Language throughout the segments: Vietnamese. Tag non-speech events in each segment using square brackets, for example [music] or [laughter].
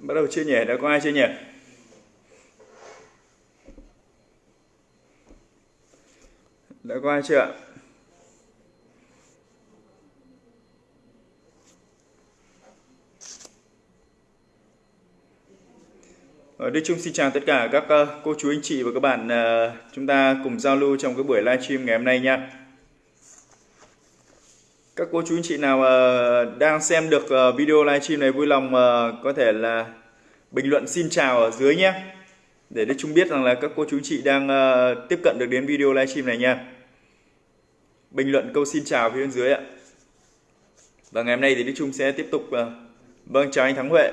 Bắt đầu chia nhỉ? Đã, có ai chia nhỉ? Đã có ai chưa ạ? Ờ, Đức Trung xin chào tất cả các ờ, cô chú, anh chị và các bạn ờ, chúng ta cùng giao lưu trong cái buổi livestream ngày hôm nay nha. Các cô chú anh chị nào đang xem được ờ, video livestream này vui lòng ờ, có thể là bình luận xin chào ở dưới nhé. Để Đức Trung biết rằng là các cô chú anh chị đang ờ, tiếp cận được đến video livestream này nha. Bình luận câu xin chào phía bên dưới ạ. Và ngày hôm nay thì Đức Trung sẽ tiếp tục vâng chào anh Thắng Huệ.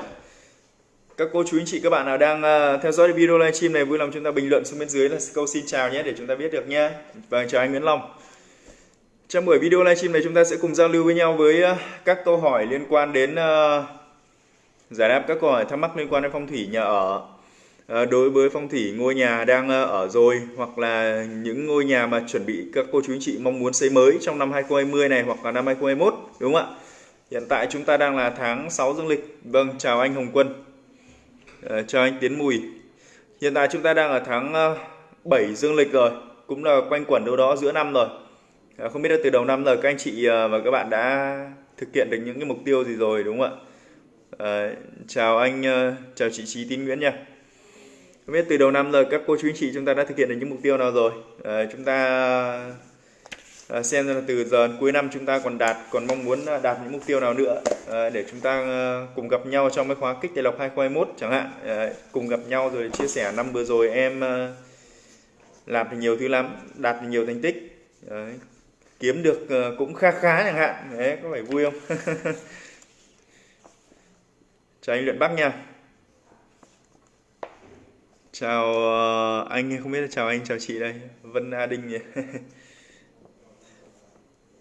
Các cô chú anh chị, các bạn nào đang theo dõi video livestream này vui lòng chúng ta bình luận xuống bên dưới là câu xin chào nhé để chúng ta biết được nhé. Vâng chào anh Nguyễn Long. Trong buổi video livestream này chúng ta sẽ cùng giao lưu với nhau với ờ, các câu hỏi liên quan đến ờ, giải đáp các câu hỏi thắc mắc liên quan đến phong thủy nhà ở. Ờ, đối với phong thủy ngôi nhà đang ở rồi hoặc là những ngôi nhà mà chuẩn bị các cô chú anh chị mong muốn xây mới trong năm 2020 này hoặc là năm 2021 đúng không ạ? Hiện tại chúng ta đang là tháng 6 dương lịch. Vâng, chào anh Hồng Quân. Chào anh Tiến Mùi. Hiện tại chúng ta đang ở tháng ờ, 7 dương lịch rồi, cũng là quanh quẩn đâu đó giữa năm rồi. Ờ, không biết là từ đầu năm giờ các anh chị ờ, và các bạn đã thực hiện được những cái mục tiêu gì rồi đúng không ạ? à, chào anh, chào chị Trí Tín Nguyễn nha. Không biết từ đầu năm giờ các cô chú anh chị chúng ta đã thực hiện được những mục tiêu nào rồi? à, chúng ta à, xem là từ giờ cuối năm chúng ta còn đạt còn mong muốn đạt những mục tiêu nào nữa à, để chúng ta cùng gặp nhau trong cái khóa kích tài lộc 2021 chẳng hạn à, cùng gặp nhau rồi chia sẻ năm vừa rồi em làm thì nhiều thứ lắm đạt thì nhiều thành tích Đấy kiếm được ờ, cũng khá khá chẳng hạn. Đấy có phải vui không? [laughs] Chào anh luyện bắc nha. Chào ờ, anh không biết là chào anh chào chị đây Vân A Đinh nhỉ? [laughs]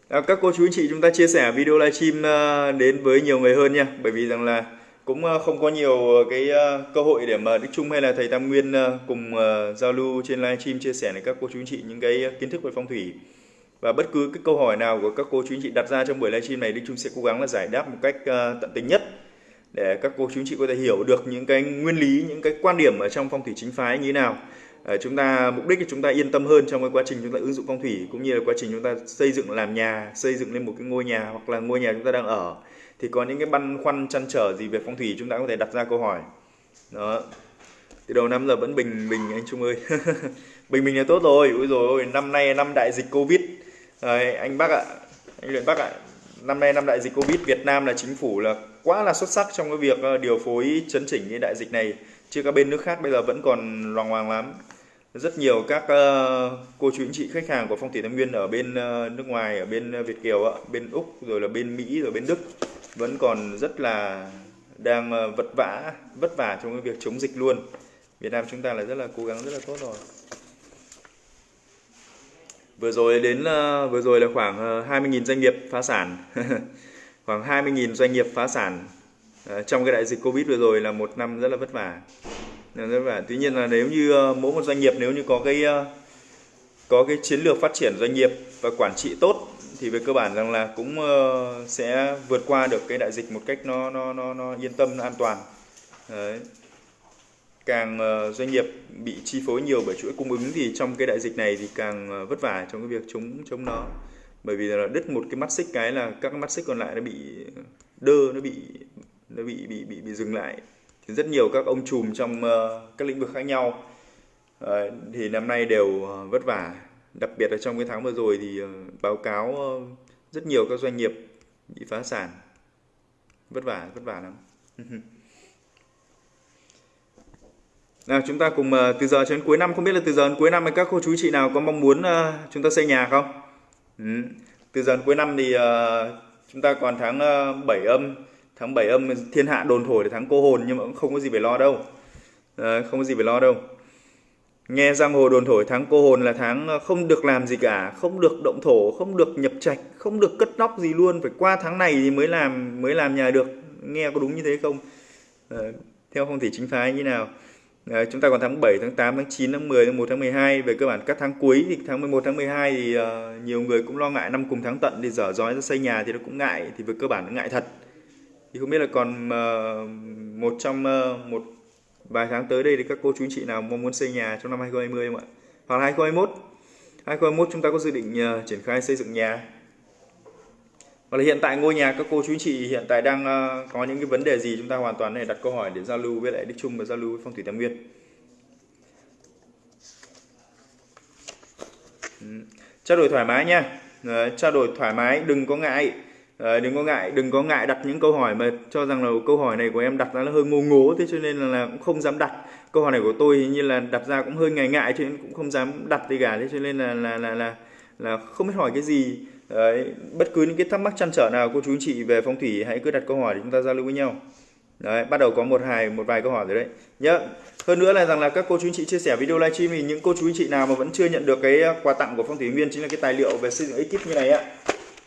À, các cô chú anh chị chúng ta chia sẻ video livestream ờ, đến với nhiều người hơn nha. Bởi vì rằng là cũng không có nhiều cái cơ hội để mà Đức Trung hay là thầy Tam Nguyên cùng giao lưu trên livestream chia sẻ với các cô chú anh chị những cái kiến thức về phong thủy và bất cứ cái câu hỏi nào của các cô chú anh chị đặt ra trong buổi livestream này Đức Trung sẽ cố gắng là giải đáp một cách ờ, tận tình nhất để các cô chú anh chị có thể hiểu được những cái nguyên lý những cái quan điểm ở trong phong thủy chính phái như thế nào. Ờ, chúng ta mục đích là chúng ta yên tâm hơn trong cái quá trình chúng ta ứng dụng phong thủy cũng như là quá trình chúng ta xây dựng làm nhà xây dựng lên một cái ngôi nhà hoặc là ngôi nhà chúng ta đang ở. Thì có những cái băn khoăn chăn trở gì về phong thủy chúng ta có thể đặt ra câu hỏi. Đó. Từ đầu năm giờ vẫn bình bình anh Trung ơi. [laughs] Bình bình là tốt rồi. Ui rồi năm nay năm đại dịch covid. Đấy, anh bác ạ anh Luyện bác ạ. Năm nay năm đại dịch covid Việt Nam là chính phủ là quá là xuất sắc trong cái việc ờ, điều phối chấn chỉnh cái đại dịch này. Chứ các bên nước khác bây giờ vẫn còn loằng hoàng lắm. Rất nhiều các uh, cô chú anh chị khách hàng của phong thủy thái Nguyên ở bên uh, nước ngoài ở bên Việt kiều ạ bên úc rồi là bên mỹ rồi bên đức vẫn còn rất là đang ờ, vật vã vất vả trong cái việc chống dịch luôn. Việt Nam chúng ta là rất là cố gắng rất là tốt rồi vừa rồi đến ờ, vừa rồi là khoảng ờ, 20.000 doanh nghiệp phá sản. [laughs] Khoảng 20.000 doanh nghiệp phá sản. Ờ, trong cái đại dịch Covid vừa rồi là một năm rất là vất vả. Rất vất vả. Tuy nhiên là nếu như mỗi một doanh nghiệp nếu như có cái có cái chiến lược phát triển doanh nghiệp và quản trị tốt thì về cơ bản rằng là cũng sẽ vượt qua được cái đại dịch một cách nó nó nó, nó yên tâm nó an toàn. Đấy càng ờ, doanh nghiệp bị chi phối nhiều bởi chuỗi cung ứng thì trong cái đại dịch này thì càng ờ, vất vả trong cái việc chống chống nó. Bởi vì là đứt một cái mắt xích cái là các mắt xích còn lại nó bị ờ, đơ, nó bị nó bị bị bị bị dừng lại. Thì rất nhiều các ông trùm trong các lĩnh vực khác nhau thì năm nay đều vất vả. Đặc biệt là trong cái tháng vừa rồi thì báo cáo rất nhiều các doanh nghiệp bị phá sản. Vất vả vất vả lắm. [laughs] nào chúng ta cùng uh, từ giờ cho đến cuối năm. Không biết là từ giờ đến cuối năm các cô chú chị nào có mong muốn uh, chúng ta xây nhà không? Ừ. từ giờ đến cuối năm thì uh, chúng ta còn tháng uh, 7 âm tháng 7 âm thiên hạ đồn thổi là tháng cô hồn nhưng mà cũng không có gì phải lo đâu. Uh, không có gì phải lo đâu. Nghe giang hồ đồn thổi tháng cô hồn là tháng không được làm gì cả không được động thổ không được nhập trạch không được cất nóc gì luôn. Phải qua tháng này thì mới làm mới làm nhà được. Nghe có đúng như thế không? Uh, theo phong thủy chính phái như nào. Đấy, chúng ta còn tháng 7, tháng 8, tháng 9, tháng 10, tháng 1, tháng 12 về cơ bản các tháng cuối thì tháng 11, tháng 12 thì uh, nhiều người cũng lo ngại năm cùng tháng tận thì dở dói ra xây nhà thì nó cũng ngại thì về cơ bản nó ngại thật. Thì không biết là còn uh, một trong uh, một vài tháng tới đây thì các cô chú chị nào mong muốn xây nhà trong năm 2020 không ạ? Hoặc là 2021 2021 chúng ta có dự định uh, triển khai xây dựng nhà? Hoặc là hiện tại ngôi nhà các cô chú anh chị hiện tại đang ờ, có những cái vấn đề gì chúng ta hoàn toàn này đặt câu hỏi để giao lưu với lại Đức Trung và giao lưu với phong thủy Tam Nguyên. Ừ, trao đổi thoải mái nha. Ờ, trao đổi thoải mái đừng có ngại. Ờ, đừng có ngại đừng có ngại đặt những câu hỏi mà cho rằng là câu hỏi này của em đặt ra là hơi ngô ngố thế cho nên là, là cũng không dám đặt. Câu hỏi này của tôi hình như là đặt ra cũng hơi ngại ngại cho nên cũng không dám đặt gì cả thế cho nên là là là là, là không biết hỏi cái gì. Đấy, bất cứ những cái thắc mắc chăn trở nào cô chú anh chị về phong thủy hãy cứ đặt câu hỏi để chúng ta giao lưu với nhau. Đấy bắt đầu có một hài một vài câu hỏi rồi đấy. Nhớ hơn nữa là rằng là các cô chú anh chị chia sẻ video livestream thì những cô chú anh chị nào mà vẫn chưa nhận được cái à, quà tặng của phong thủy nguyên chính là cái tài liệu về xây dựng ekip như này ạ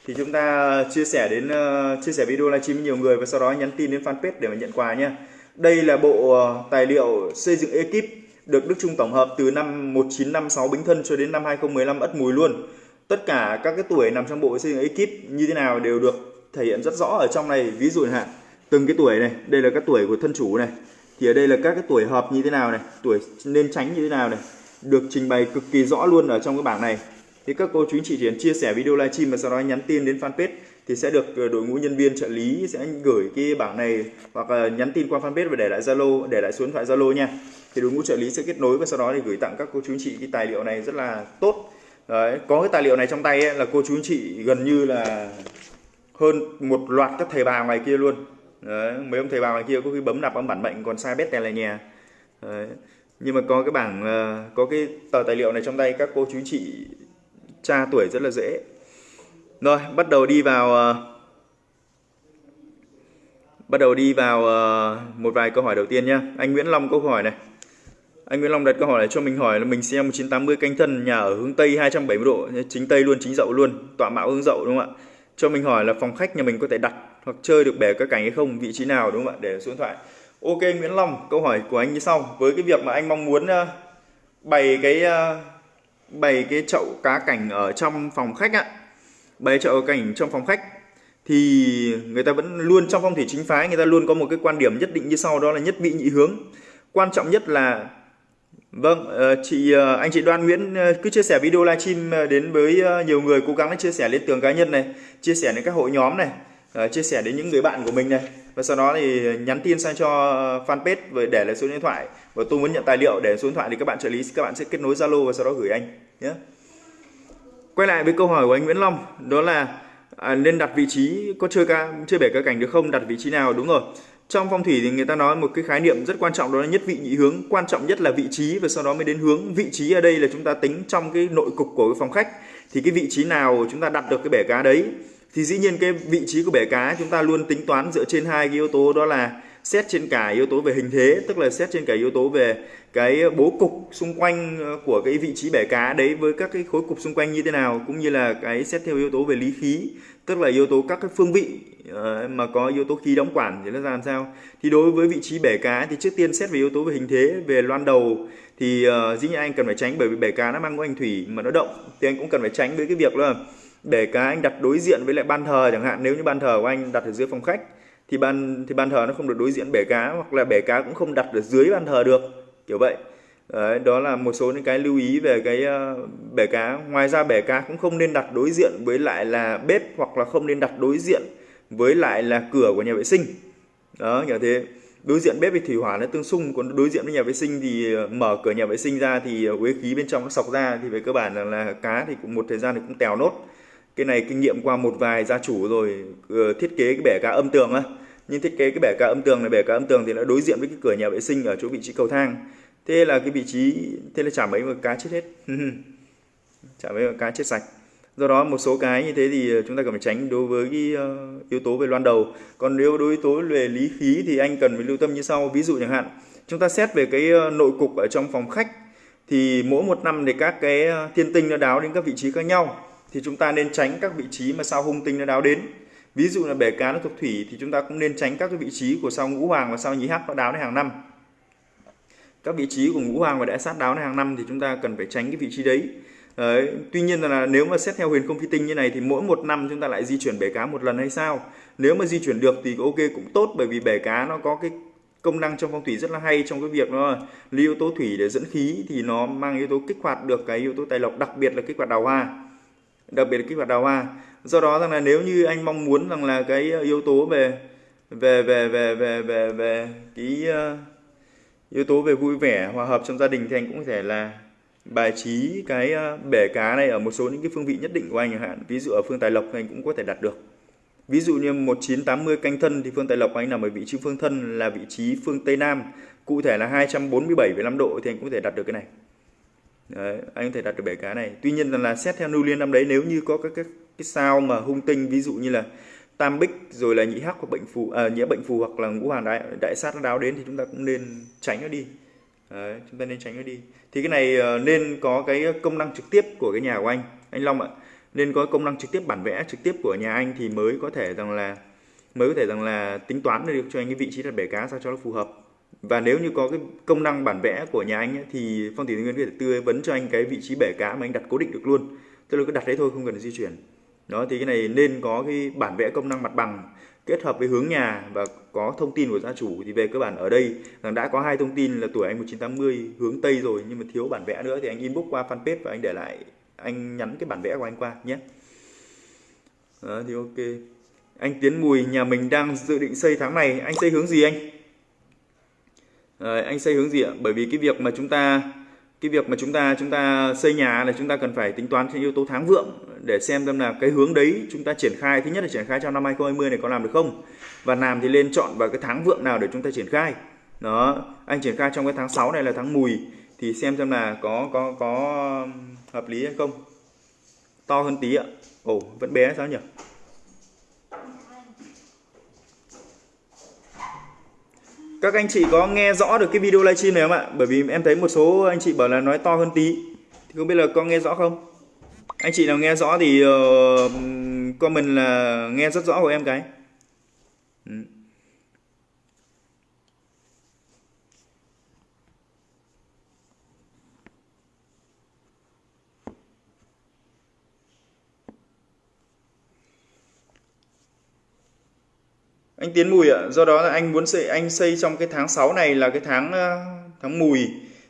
thì chúng ta chia sẻ đến uh, chia sẻ video livestream với nhiều người và sau đó nhắn tin đến fanpage để mà nhận quà nhé đây là bộ à, tài liệu xây dựng ekip được Đức Trung tổng hợp từ năm 1956 Bính Thân cho đến năm 2015 Ất Mùi luôn tất cả các cái tuổi nằm trong bộ xây dựng ekip như thế nào đều được thể hiện rất rõ ở trong này. Ví dụ hạn, từng cái tuổi này, đây là các tuổi của thân chủ này, thì ở đây là các cái tuổi hợp như thế nào này, tuổi nên tránh như thế nào này, được trình bày cực kỳ rõ luôn ở trong cái bảng này. Thì các cô chú anh chị chỉ cần chia sẻ video livestream và sau đó nhắn tin đến fanpage thì sẽ được ờ, đội ngũ nhân viên trợ lý sẽ gửi cái bảng này hoặc là nhắn tin qua fanpage và để lại zalo, để lại số điện thoại zalo nha. Thì đội ngũ trợ lý sẽ kết nối và sau đó thì gửi tặng các cô chú anh chị cái tài liệu này rất là tốt. Đấy, có cái tài liệu này trong tay ấy, là cô chú anh chị gần như là hơn một loạt các thầy bà ngoài kia luôn. Đấy, mấy ông thầy bà ngoài kia có khi bấm nạp bấm bản mệnh còn sai bét tè là nhà Đấy. nhưng mà có cái bảng ờ, có cái tờ tài liệu này trong tay các cô chú anh chị tra tuổi rất là dễ. Rồi bắt đầu đi vào ờ, bắt đầu đi vào ờ, một vài câu hỏi đầu tiên nhá. Anh Nguyễn Long câu hỏi này anh Nguyễn Long đặt câu hỏi này cho mình hỏi là mình xem 1980 canh thân nhà ở hướng Tây 270 độ, chính Tây luôn, chính dậu luôn, tọa mạo hướng dậu đúng không ạ? Cho mình hỏi là phòng khách nhà mình có thể đặt hoặc chơi được bể các cảnh hay không, vị trí nào đúng không ạ? Để số điện thoại. Ok Nguyễn Long, câu hỏi của anh như sau. Với cái việc mà anh mong muốn ờ, bày cái ờ, bày cái chậu cá cảnh ở trong phòng khách ạ, bày chậu cảnh trong phòng khách thì người ta vẫn luôn trong phong thủy chính phái người ta luôn có một cái quan điểm nhất định như sau đó là nhất vị nhị hướng. Quan trọng nhất là Vâng, ờ, chị ờ, anh chị Đoan Nguyễn ờ, cứ chia sẻ video livestream đến với nhiều người cố gắng chia sẻ lên tường cá nhân này, chia sẻ đến các hội nhóm này, chia sẻ đến những người bạn của mình này. Và sau đó thì nhắn tin sang cho fanpage và để lại số điện thoại. Và tôi muốn nhận tài liệu để số điện thoại thì các bạn trợ lý các bạn sẽ kết nối Zalo và sau đó gửi anh nhé. Quay lại với câu hỏi của anh Nguyễn Long đó là à, nên đặt vị trí có chơi ca chơi bể cá cảnh được không? Đặt vị trí nào? Đúng rồi trong phong thủy thì người ta nói một cái khái niệm rất quan trọng, đó là nhất vị nhị hướng. Quan trọng nhất là vị trí và sau đó mới đến hướng. Vị trí ở đây là chúng ta tính trong cái nội cục của cái phòng khách. Thì cái vị trí nào chúng ta đặt được cái bể cá đấy? Thì dĩ nhiên cái vị trí của bể cá chúng ta luôn tính toán dựa trên hai cái yếu tố, đó là xét trên cả yếu tố về hình thế, tức là xét trên cả yếu tố về cái bố cục xung quanh ờ, của cái vị trí bể cá đấy với các cái khối cục xung quanh như thế nào, cũng như là cái xét theo yếu tố về lý khí tức là yếu tố các cái phương vị ờ, mà có yếu tố khí đóng quản thì nó ra làm sao? Thì đối với vị trí bể cá thì trước tiên xét về yếu tố về hình thế về loan đầu thì uh, dĩ nhiên anh cần phải tránh bởi vì bể cá nó mang có anh thủy mà nó động thì anh cũng cần phải tránh với cái việc là bể cá anh đặt đối diện với lại ban thờ chẳng hạn. Nếu như ban thờ của anh đặt ở dưới phòng khách thì ban thì ban thờ nó không được đối diện bể cá hoặc là bể cá cũng không đặt ở dưới ban thờ được kiểu vậy. Đấy, đó là một số những cái lưu ý về cái uh, bể cá. Ngoài ra bể cá cũng không nên đặt đối diện với lại là bếp hoặc là không nên đặt đối diện với lại là cửa của nhà vệ sinh. Đó như thế. Đối diện bếp thì thủy hỏa nó tương xung còn đối diện với nhà vệ sinh thì ờ, mở cửa nhà vệ sinh ra thì ờ, uế khí bên trong nó sọc ra thì về cơ bản là, là cá thì cũng một thời gian thì cũng tèo nốt. Cái này kinh nghiệm qua một vài gia chủ rồi thiết kế cái bể cá âm tường á. Nhưng thiết kế cái bể cá âm tường này bể cá âm tường thì nó đối diện với cái cửa nhà vệ sinh ở chỗ vị trí cầu thang thế là cái vị trí thế là chả mấy mà cá chết hết. [laughs] Chả mấy mà cá chết sạch. Do đó một số cái như thế thì chúng ta cần phải tránh đối với cái uh, yếu tố về loan đầu. Còn nếu đối với yếu tố về lý khí thì anh cần phải lưu tâm như sau. Ví dụ chẳng hạn chúng ta xét về cái uh, nội cục ở trong phòng khách thì mỗi một năm thì các cái ờ, thiên tinh nó đáo đến các vị trí khác nhau thì chúng ta nên tránh các vị trí mà sao hung tinh nó đáo đến. Ví dụ là bể cá nó thuộc thủy thì chúng ta cũng nên tránh các cái vị trí của sao ngũ hoàng và sao nhí hắc nó đáo đến hàng năm các vị trí của ngũ hoàng và đại sát đáo này hàng năm thì chúng ta cần phải tránh cái vị trí đấy. Đấy, tuy nhiên là nếu mà xét theo huyền không phi tinh như này thì mỗi một năm chúng ta lại di chuyển bể cá một lần hay sao? Nếu mà di chuyển được thì ok cũng tốt bởi vì bể cá nó có cái công năng trong phong thủy rất là hay trong cái việc nó lý yếu tố thủy để dẫn khí thì nó mang yếu tố kích hoạt được cái yếu tố tài lộc đặc biệt là kích hoạt đào hoa. Đặc biệt là kích hoạt đào hoa. Do đó rằng là nếu như anh mong muốn rằng là cái yếu tố về về về về về về về cái uh, yếu tố về vui vẻ hòa hợp trong gia đình thì anh cũng có thể là bài trí cái ờ, bể cá này ở một số những cái phương vị nhất định của anh chẳng hạn. Ví dụ ở phương tài lộc thì anh cũng có thể đặt được. Ví dụ như 1980 canh thân thì phương tài lộc của anh nằm ở vị trí phương thân là vị trí phương tây nam. Cụ thể là 247,5 độ thì anh cũng có thể đặt được cái này. Đấy, anh có thể đặt được bể cá này. Tuy nhiên là xét theo lưu liên năm đấy nếu như có các cái, cái sao mà hung tinh ví dụ như là tam bích rồi là nhị hắc hoặc bệnh phù à, nhĩa bệnh phù hoặc là ngũ hoàng đại đại sát nó đáo đến thì chúng ta cũng nên tránh nó đi. Đấy, chúng ta nên tránh nó đi. Thì cái này ờ, nên có cái công năng trực tiếp của cái nhà của anh anh Long ạ. Nên có công năng trực tiếp bản vẽ trực tiếp của nhà anh thì mới có thể rằng là mới có thể rằng là tính toán được cho anh cái vị trí đặt bể cá sao cho nó phù hợp. Và nếu như có cái công năng bản vẽ của nhà anh ấy, thì phong thủy nguyên có thể tư vấn cho anh cái vị trí bể cá mà anh đặt cố định được luôn. Tức là cứ đặt đấy thôi không cần di chuyển đó thì cái này nên có cái bản vẽ công năng mặt bằng kết hợp với hướng nhà và có thông tin của gia chủ thì về cơ bản ở đây. Rằng đã có hai thông tin là tuổi anh 1980 hướng tây rồi nhưng mà thiếu bản vẽ nữa thì anh inbox qua fanpage và anh để lại anh nhắn cái bản vẽ của anh qua nhé. Đó thì ok. Anh Tiến Mùi nhà mình đang dự định xây tháng này. Anh xây hướng gì anh? À, anh xây hướng gì ạ? Bởi vì cái việc mà chúng ta cái việc mà chúng ta chúng ta xây nhà là chúng ta cần phải tính toán trên yếu tố tháng vượng để xem xem là cái hướng đấy chúng ta triển khai, thứ nhất là triển khai trong năm 2020 này có làm được không? Và làm thì lên chọn vào cái tháng vượng nào để chúng ta triển khai. Đó, anh triển khai trong cái tháng 6 này là tháng mùi, thì xem xem là có có có hợp lý hay không. To hơn tí ạ. Ồ, vẫn bé sao nhỉ? Các anh chị có nghe rõ được cái video livestream này không ạ? Bởi vì em thấy một số anh chị bảo là nói to hơn tí. Thì không biết là có nghe rõ không? Anh chị nào nghe rõ thì uh, comment là nghe rất rõ của em cái. Ừ. anh Tiến Mùi ạ. Do đó là anh muốn xây anh xây trong cái tháng 6 này là cái tháng ờ, tháng Mùi.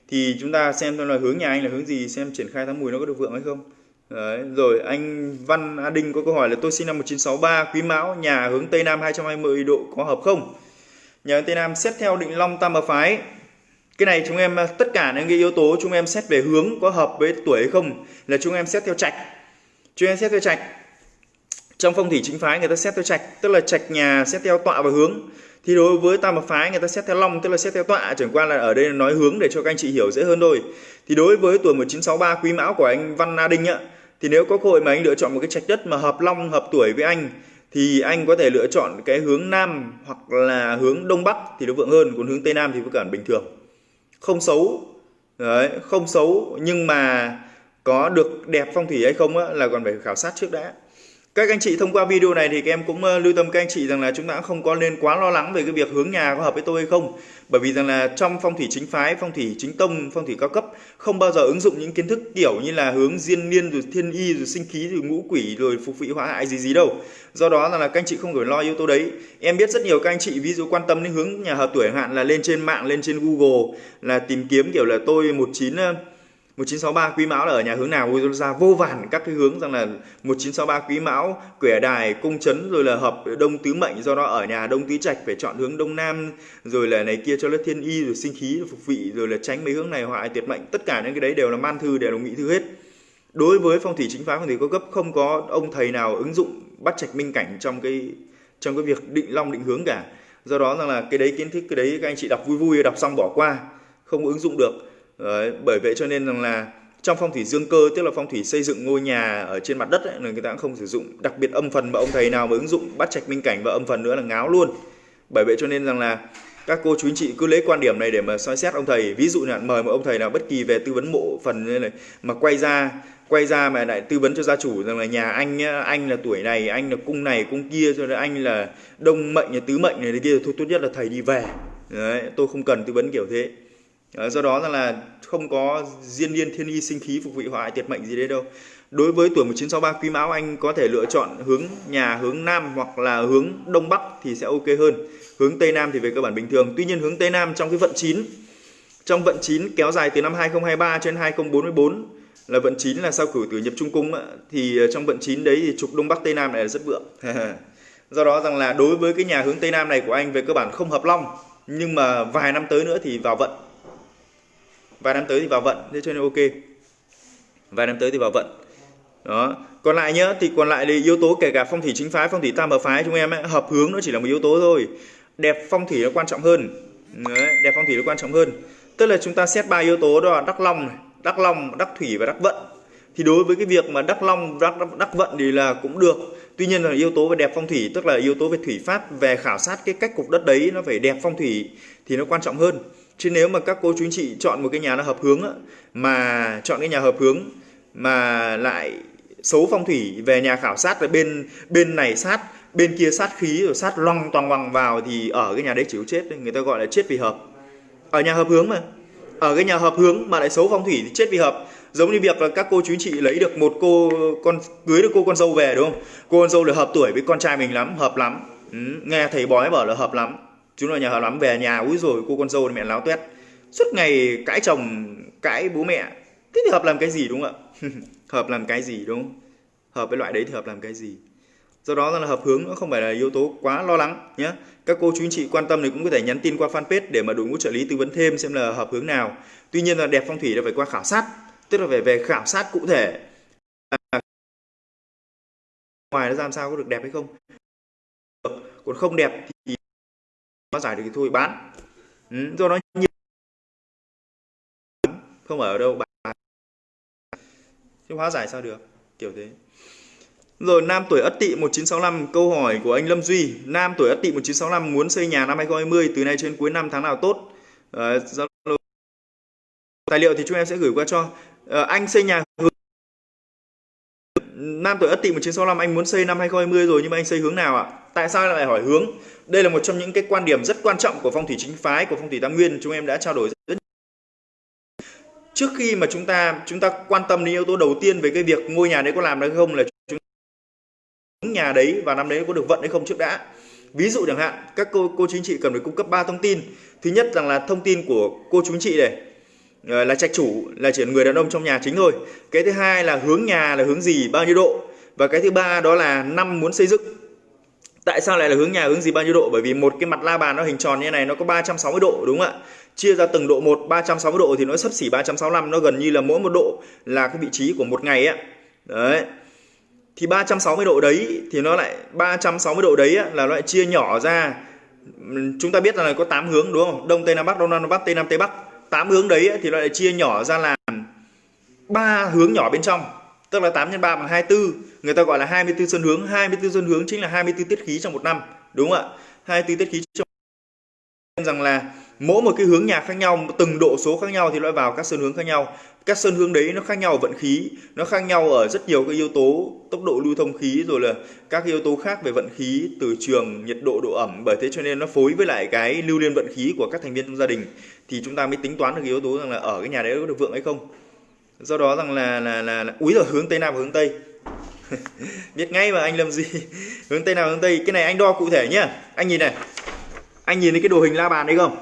Thì chúng ta xem xem là hướng nhà anh là hướng gì xem triển khai tháng Mùi nó có được vượng hay không. Đấy, rồi anh Văn A Đinh có câu hỏi là tôi sinh năm 1963 Quý Mão nhà hướng Tây Nam 220 độ có hợp không? Nhà hướng Tây Nam xét theo định Long Tam Hợp Phái. Cái này chúng em ờ, tất cả những cái yếu tố chúng em xét về hướng có hợp với tuổi hay không là chúng em xét theo trạch. Chúng em xét theo trạch trong phong thủy chính phái người ta xét theo trạch tức là trạch nhà xét theo tọa và hướng. Thì đối với tam hợp phái người ta xét theo long tức là xét theo tọa chẳng qua là ở đây nói hướng để cho các anh chị hiểu dễ hơn thôi. Thì đối với tuổi 1963 quý mão của anh Văn Na Đinh ạ thì nếu có cơ hội mà anh lựa chọn một cái trạch đất mà hợp long hợp tuổi với anh thì anh có thể lựa chọn cái hướng nam hoặc là hướng đông bắc thì nó vượng hơn còn hướng tây nam thì vẫn cả bình thường. Không xấu đấy không xấu nhưng mà có được đẹp phong thủy hay không á, là còn phải khảo sát trước đã các anh chị thông qua video này thì các em cũng ờ, lưu tâm các anh chị rằng là chúng ta không có nên quá lo lắng về cái việc hướng nhà có hợp với tôi hay không. Bởi vì rằng là trong phong thủy chính phái phong thủy chính tông phong thủy cao cấp không bao giờ ứng dụng những kiến thức kiểu như là hướng diên niên rồi thiên y rồi sinh khí rồi ngũ quỷ rồi phục vị hóa hại gì gì đâu. Do đó là, là các anh chị không phải lo yếu tố đấy. Em biết rất nhiều các anh chị ví dụ quan tâm đến hướng nhà hợp tuổi hạn là lên trên mạng lên trên google là tìm kiếm kiểu là tôi một chín 1963 quý mão là ở nhà hướng nào? Ra vô vàn các cái hướng rằng là 1963 quý mão, quẻ đài, cung chấn rồi là hợp đông tứ mệnh, do đó ở nhà đông tứ trạch phải chọn hướng đông nam, rồi là này kia cho nó thiên y, rồi sinh khí rồi phục vị, rồi là tránh mấy hướng này hoại tuyệt mệnh. Tất cả những cái đấy đều là man thư, đều là nghị thư hết. Đối với phong thủy chính phái, phong thủy có cấp, không có ông thầy nào ứng dụng bắt trạch minh cảnh trong cái trong cái việc định long định hướng cả. Do đó rằng là cái đấy kiến thức, cái đấy các anh chị đọc vui vui, đọc xong bỏ qua, không ứng dụng được. Đấy, bởi vậy cho nên rằng là trong phong thủy dương cơ tức là phong thủy xây dựng ngôi nhà ở trên mặt đất ấy, người ta cũng không sử dụng đặc biệt âm phần mà ông thầy nào mà ứng dụng bắt trạch minh cảnh và âm phần nữa là ngáo luôn. Bởi vậy cho nên rằng là các cô chú anh chị cứ lấy quan điểm này để mà soi xét ông thầy. Ví dụ là mời một ông thầy nào bất kỳ về tư vấn mộ phần như này mà quay ra quay ra mà lại tư vấn cho gia chủ rằng là nhà anh anh là tuổi này anh là cung này cung kia cho nên anh là đông mệnh tứ mệnh này kia thôi tốt nhất là thầy đi về. Đấy tôi không cần tư vấn kiểu thế. Ờ, do đó rằng là không có diên niên thiên y sinh khí phục vị hoại tiệt mệnh gì đấy đâu. Đối với tuổi 1963 quý mão anh có thể lựa chọn hướng nhà, hướng nam hoặc là hướng đông bắc thì sẽ ok hơn. Hướng tây nam thì về cơ bản bình thường. Tuy nhiên hướng tây nam trong cái vận 9 trong vận 9 kéo dài từ năm 2023 cho đến 2044 là vận 9 là sao cử tử nhập trung cung thì ờ, trong vận 9 đấy thì trục đông bắc tây nam này là rất vượng. [laughs] Do đó rằng là đối với cái nhà hướng tây nam này của anh về cơ bản không hợp long, nhưng mà vài năm tới nữa thì vào vận vài năm tới thì vào vận thế cho nên ok. Vài năm tới thì vào vận. Đó. Còn lại nhá thì còn lại thì yếu tố kể cả phong thủy chính phái phong thủy tam hợp phái chúng em ấy, hợp hướng nó chỉ là một yếu tố thôi. Đẹp phong thủy nó quan trọng hơn. Đấy, đẹp phong thủy nó quan trọng hơn. Tức là chúng ta xét ba yếu tố đó là đắc long này, đắc long đắc thủy và đắc vận. Thì đối với cái việc mà đắc long đắc, đắc, đắc vận thì là cũng được. Tuy nhiên là yếu tố về đẹp phong thủy tức là yếu tố về thủy pháp về khảo sát cái cách cục đất đấy nó phải đẹp phong thủy thì nó quan trọng hơn chứ nếu mà các cô chú anh chị chọn một cái nhà nó hợp hướng á, mà chọn cái nhà hợp hướng mà lại xấu phong thủy về nhà khảo sát là bên bên này sát bên kia sát khí rồi sát loằng toàn bằng vào thì ở cái nhà đấy chịu chết người ta gọi là chết vì hợp. Ở nhà hợp hướng mà. Ở cái nhà hợp hướng mà lại xấu phong thủy thì chết vì hợp. Giống như việc là các cô chú anh chị lấy được một cô con cưới được cô con dâu về đúng không? Cô con dâu là hợp tuổi với con trai mình lắm hợp lắm. Ừ, nghe thầy bói bảo là hợp lắm chúng là nhà hợp lắm về nhà úi rồi cô con dâu mẹ láo tuét. Suốt ngày cãi chồng cãi bố mẹ. Thế thì hợp làm cái gì đúng không ạ? [laughs] Hợp làm cái gì đúng? Không hợp với loại đấy thì hợp làm cái gì? Do đó là hợp hướng nó không phải là yếu tố quá lo lắng nhé các cô chú anh chị quan tâm thì cũng có thể nhắn tin qua fanpage để mà đội ngũ trợ lý tư vấn thêm xem là hợp hướng nào. Tuy nhiên là đẹp phong thủy là phải qua khảo sát tức là phải về khảo sát cụ thể. À, ngoài nó ra làm sao có được đẹp hay không? Còn không đẹp thì nó giải được thì thôi bán. Ừ, do nó nhiều không ở đâu bán. Chứ hóa giải sao được kiểu thế. Rồi nam tuổi Ất Tỵ 1965 câu hỏi của anh Lâm Duy. Nam tuổi Ất Tỵ 1965 muốn xây nhà năm 2020 từ nay trên cuối năm tháng nào tốt? À, tài liệu thì chúng em sẽ gửi qua cho. À, anh xây nhà hướng Nam tuổi Ất Tỵ 1965 anh muốn xây năm 2020 rồi, nhưng mà anh xây hướng nào ạ? Tại sao lại hỏi hướng? Đây là một trong những cái quan điểm rất quan trọng của phong thủy chính phái, của phong thủy tam nguyên, chúng em đã trao đổi rất trước khi mà chúng ta chúng ta quan tâm đến yếu tố đầu tiên về cái việc ngôi nhà đấy có làm được không là chúng nhà đấy và năm đấy có được vận hay không trước đã ví dụ chẳng hạn, các cô cô chính trị cần phải cung cấp 3 thông tin thứ nhất rằng là thông tin của cô chú chị này Ờ, là trạch chủ, là chỉ người đàn ông trong nhà chính thôi. Cái thứ hai là hướng nhà là hướng gì, bao nhiêu độ? Và cái thứ ba đó là năm muốn xây dựng. Tại sao lại là hướng nhà, hướng gì, bao nhiêu độ? Bởi vì một cái mặt la bàn nó hình tròn như này, nó có 360 độ, đúng không ạ? Chia ra từng độ một 360 độ thì nó sấp xỉ 365 nó gần như là mỗi một độ là cái vị trí của một ngày á. Đấy. Thì 360 độ đấy thì nó lại 360 độ đấy là nó lại chia nhỏ ra. Chúng ta biết là có 8 hướng, đúng không? Đông, tây, nam, bắc, đông, nam, bắc, tây, nam, tây, bắc. 8 hướng đấy thì nó lại chia nhỏ ra làm ba hướng nhỏ bên trong. Tức là 8 x 3 bằng 24 người ta gọi là 24 xuân hướng. 24 xuân hướng chính là 24 tiết khí trong một năm. Đúng không ạ? 24 tiết khí trong rằng là mỗi một cái hướng nhà khác nhau từng độ số khác nhau thì loại vào các sơn hướng khác nhau. Các sơn hướng đấy nó khác nhau ở vận khí nó khác nhau ở rất nhiều cái yếu tố tốc độ lưu thông khí rồi là các yếu tố khác về vận khí từ trường nhiệt độ độ ẩm. Bởi thế cho nên nó phối với lại cái lưu liên vận khí của các thành viên trong gia đình. Thì chúng ta mới tính toán được yếu tố rằng là ở cái nhà đấy có được vượng hay không. Do đó rằng là là là, là úi rồi hướng tây nam và hướng tây. [laughs] Biết ngay mà anh làm gì [laughs] hướng tây nào hướng tây. Cái này anh đo cụ thể nhá. Anh nhìn này. Anh nhìn thấy cái đồ hình la bàn đấy không?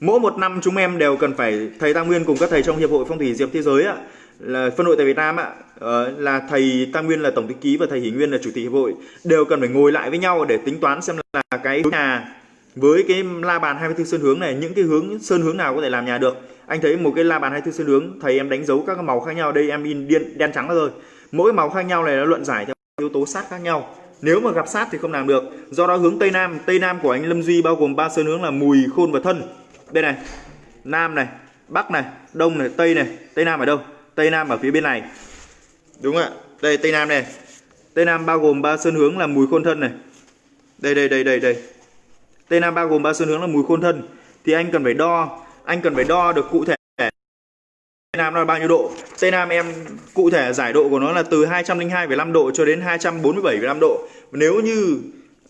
Mỗi một năm chúng em đều cần phải thầy tam nguyên cùng các thầy trong hiệp hội phong thủy diệp thế giới ạ là phân hội tại Việt Nam ạ ờ, là thầy Tam Nguyên là tổng thư ký và thầy Hỷ Nguyên là chủ tịch hiệp hội đều cần phải ngồi lại với nhau để tính toán xem là cái hướng nhà với cái la bàn 24 sơn hướng này những cái hướng sơn hướng nào có thể làm nhà được. Anh thấy một cái la bàn 24 sơn hướng thầy em đánh dấu các màu khác nhau đây em in đen, đen trắng rồi. Mỗi màu khác nhau này nó luận giải theo yếu tố sát khác nhau. Nếu mà gặp sát thì không làm được. Do đó hướng tây nam tây nam của anh Lâm Duy bao gồm ba sơn hướng là mùi khôn và thân bên này nam này bắc này đông này tây này. Tây nam ở đâu? Tây nam ở phía bên này. Đúng ạ. Đây tây nam này. Tây nam bao gồm ba sơn hướng là mùi khôn thân này. Đây đây đây đây đây. Tây nam bao gồm ba sơn hướng là mùi khôn thân. Thì anh cần phải đo anh cần phải đo được cụ thể. Tây nam là bao nhiêu độ? Tây nam em cụ thể giải độ của nó là từ 202,5 độ cho đến 247,5 độ. Nếu như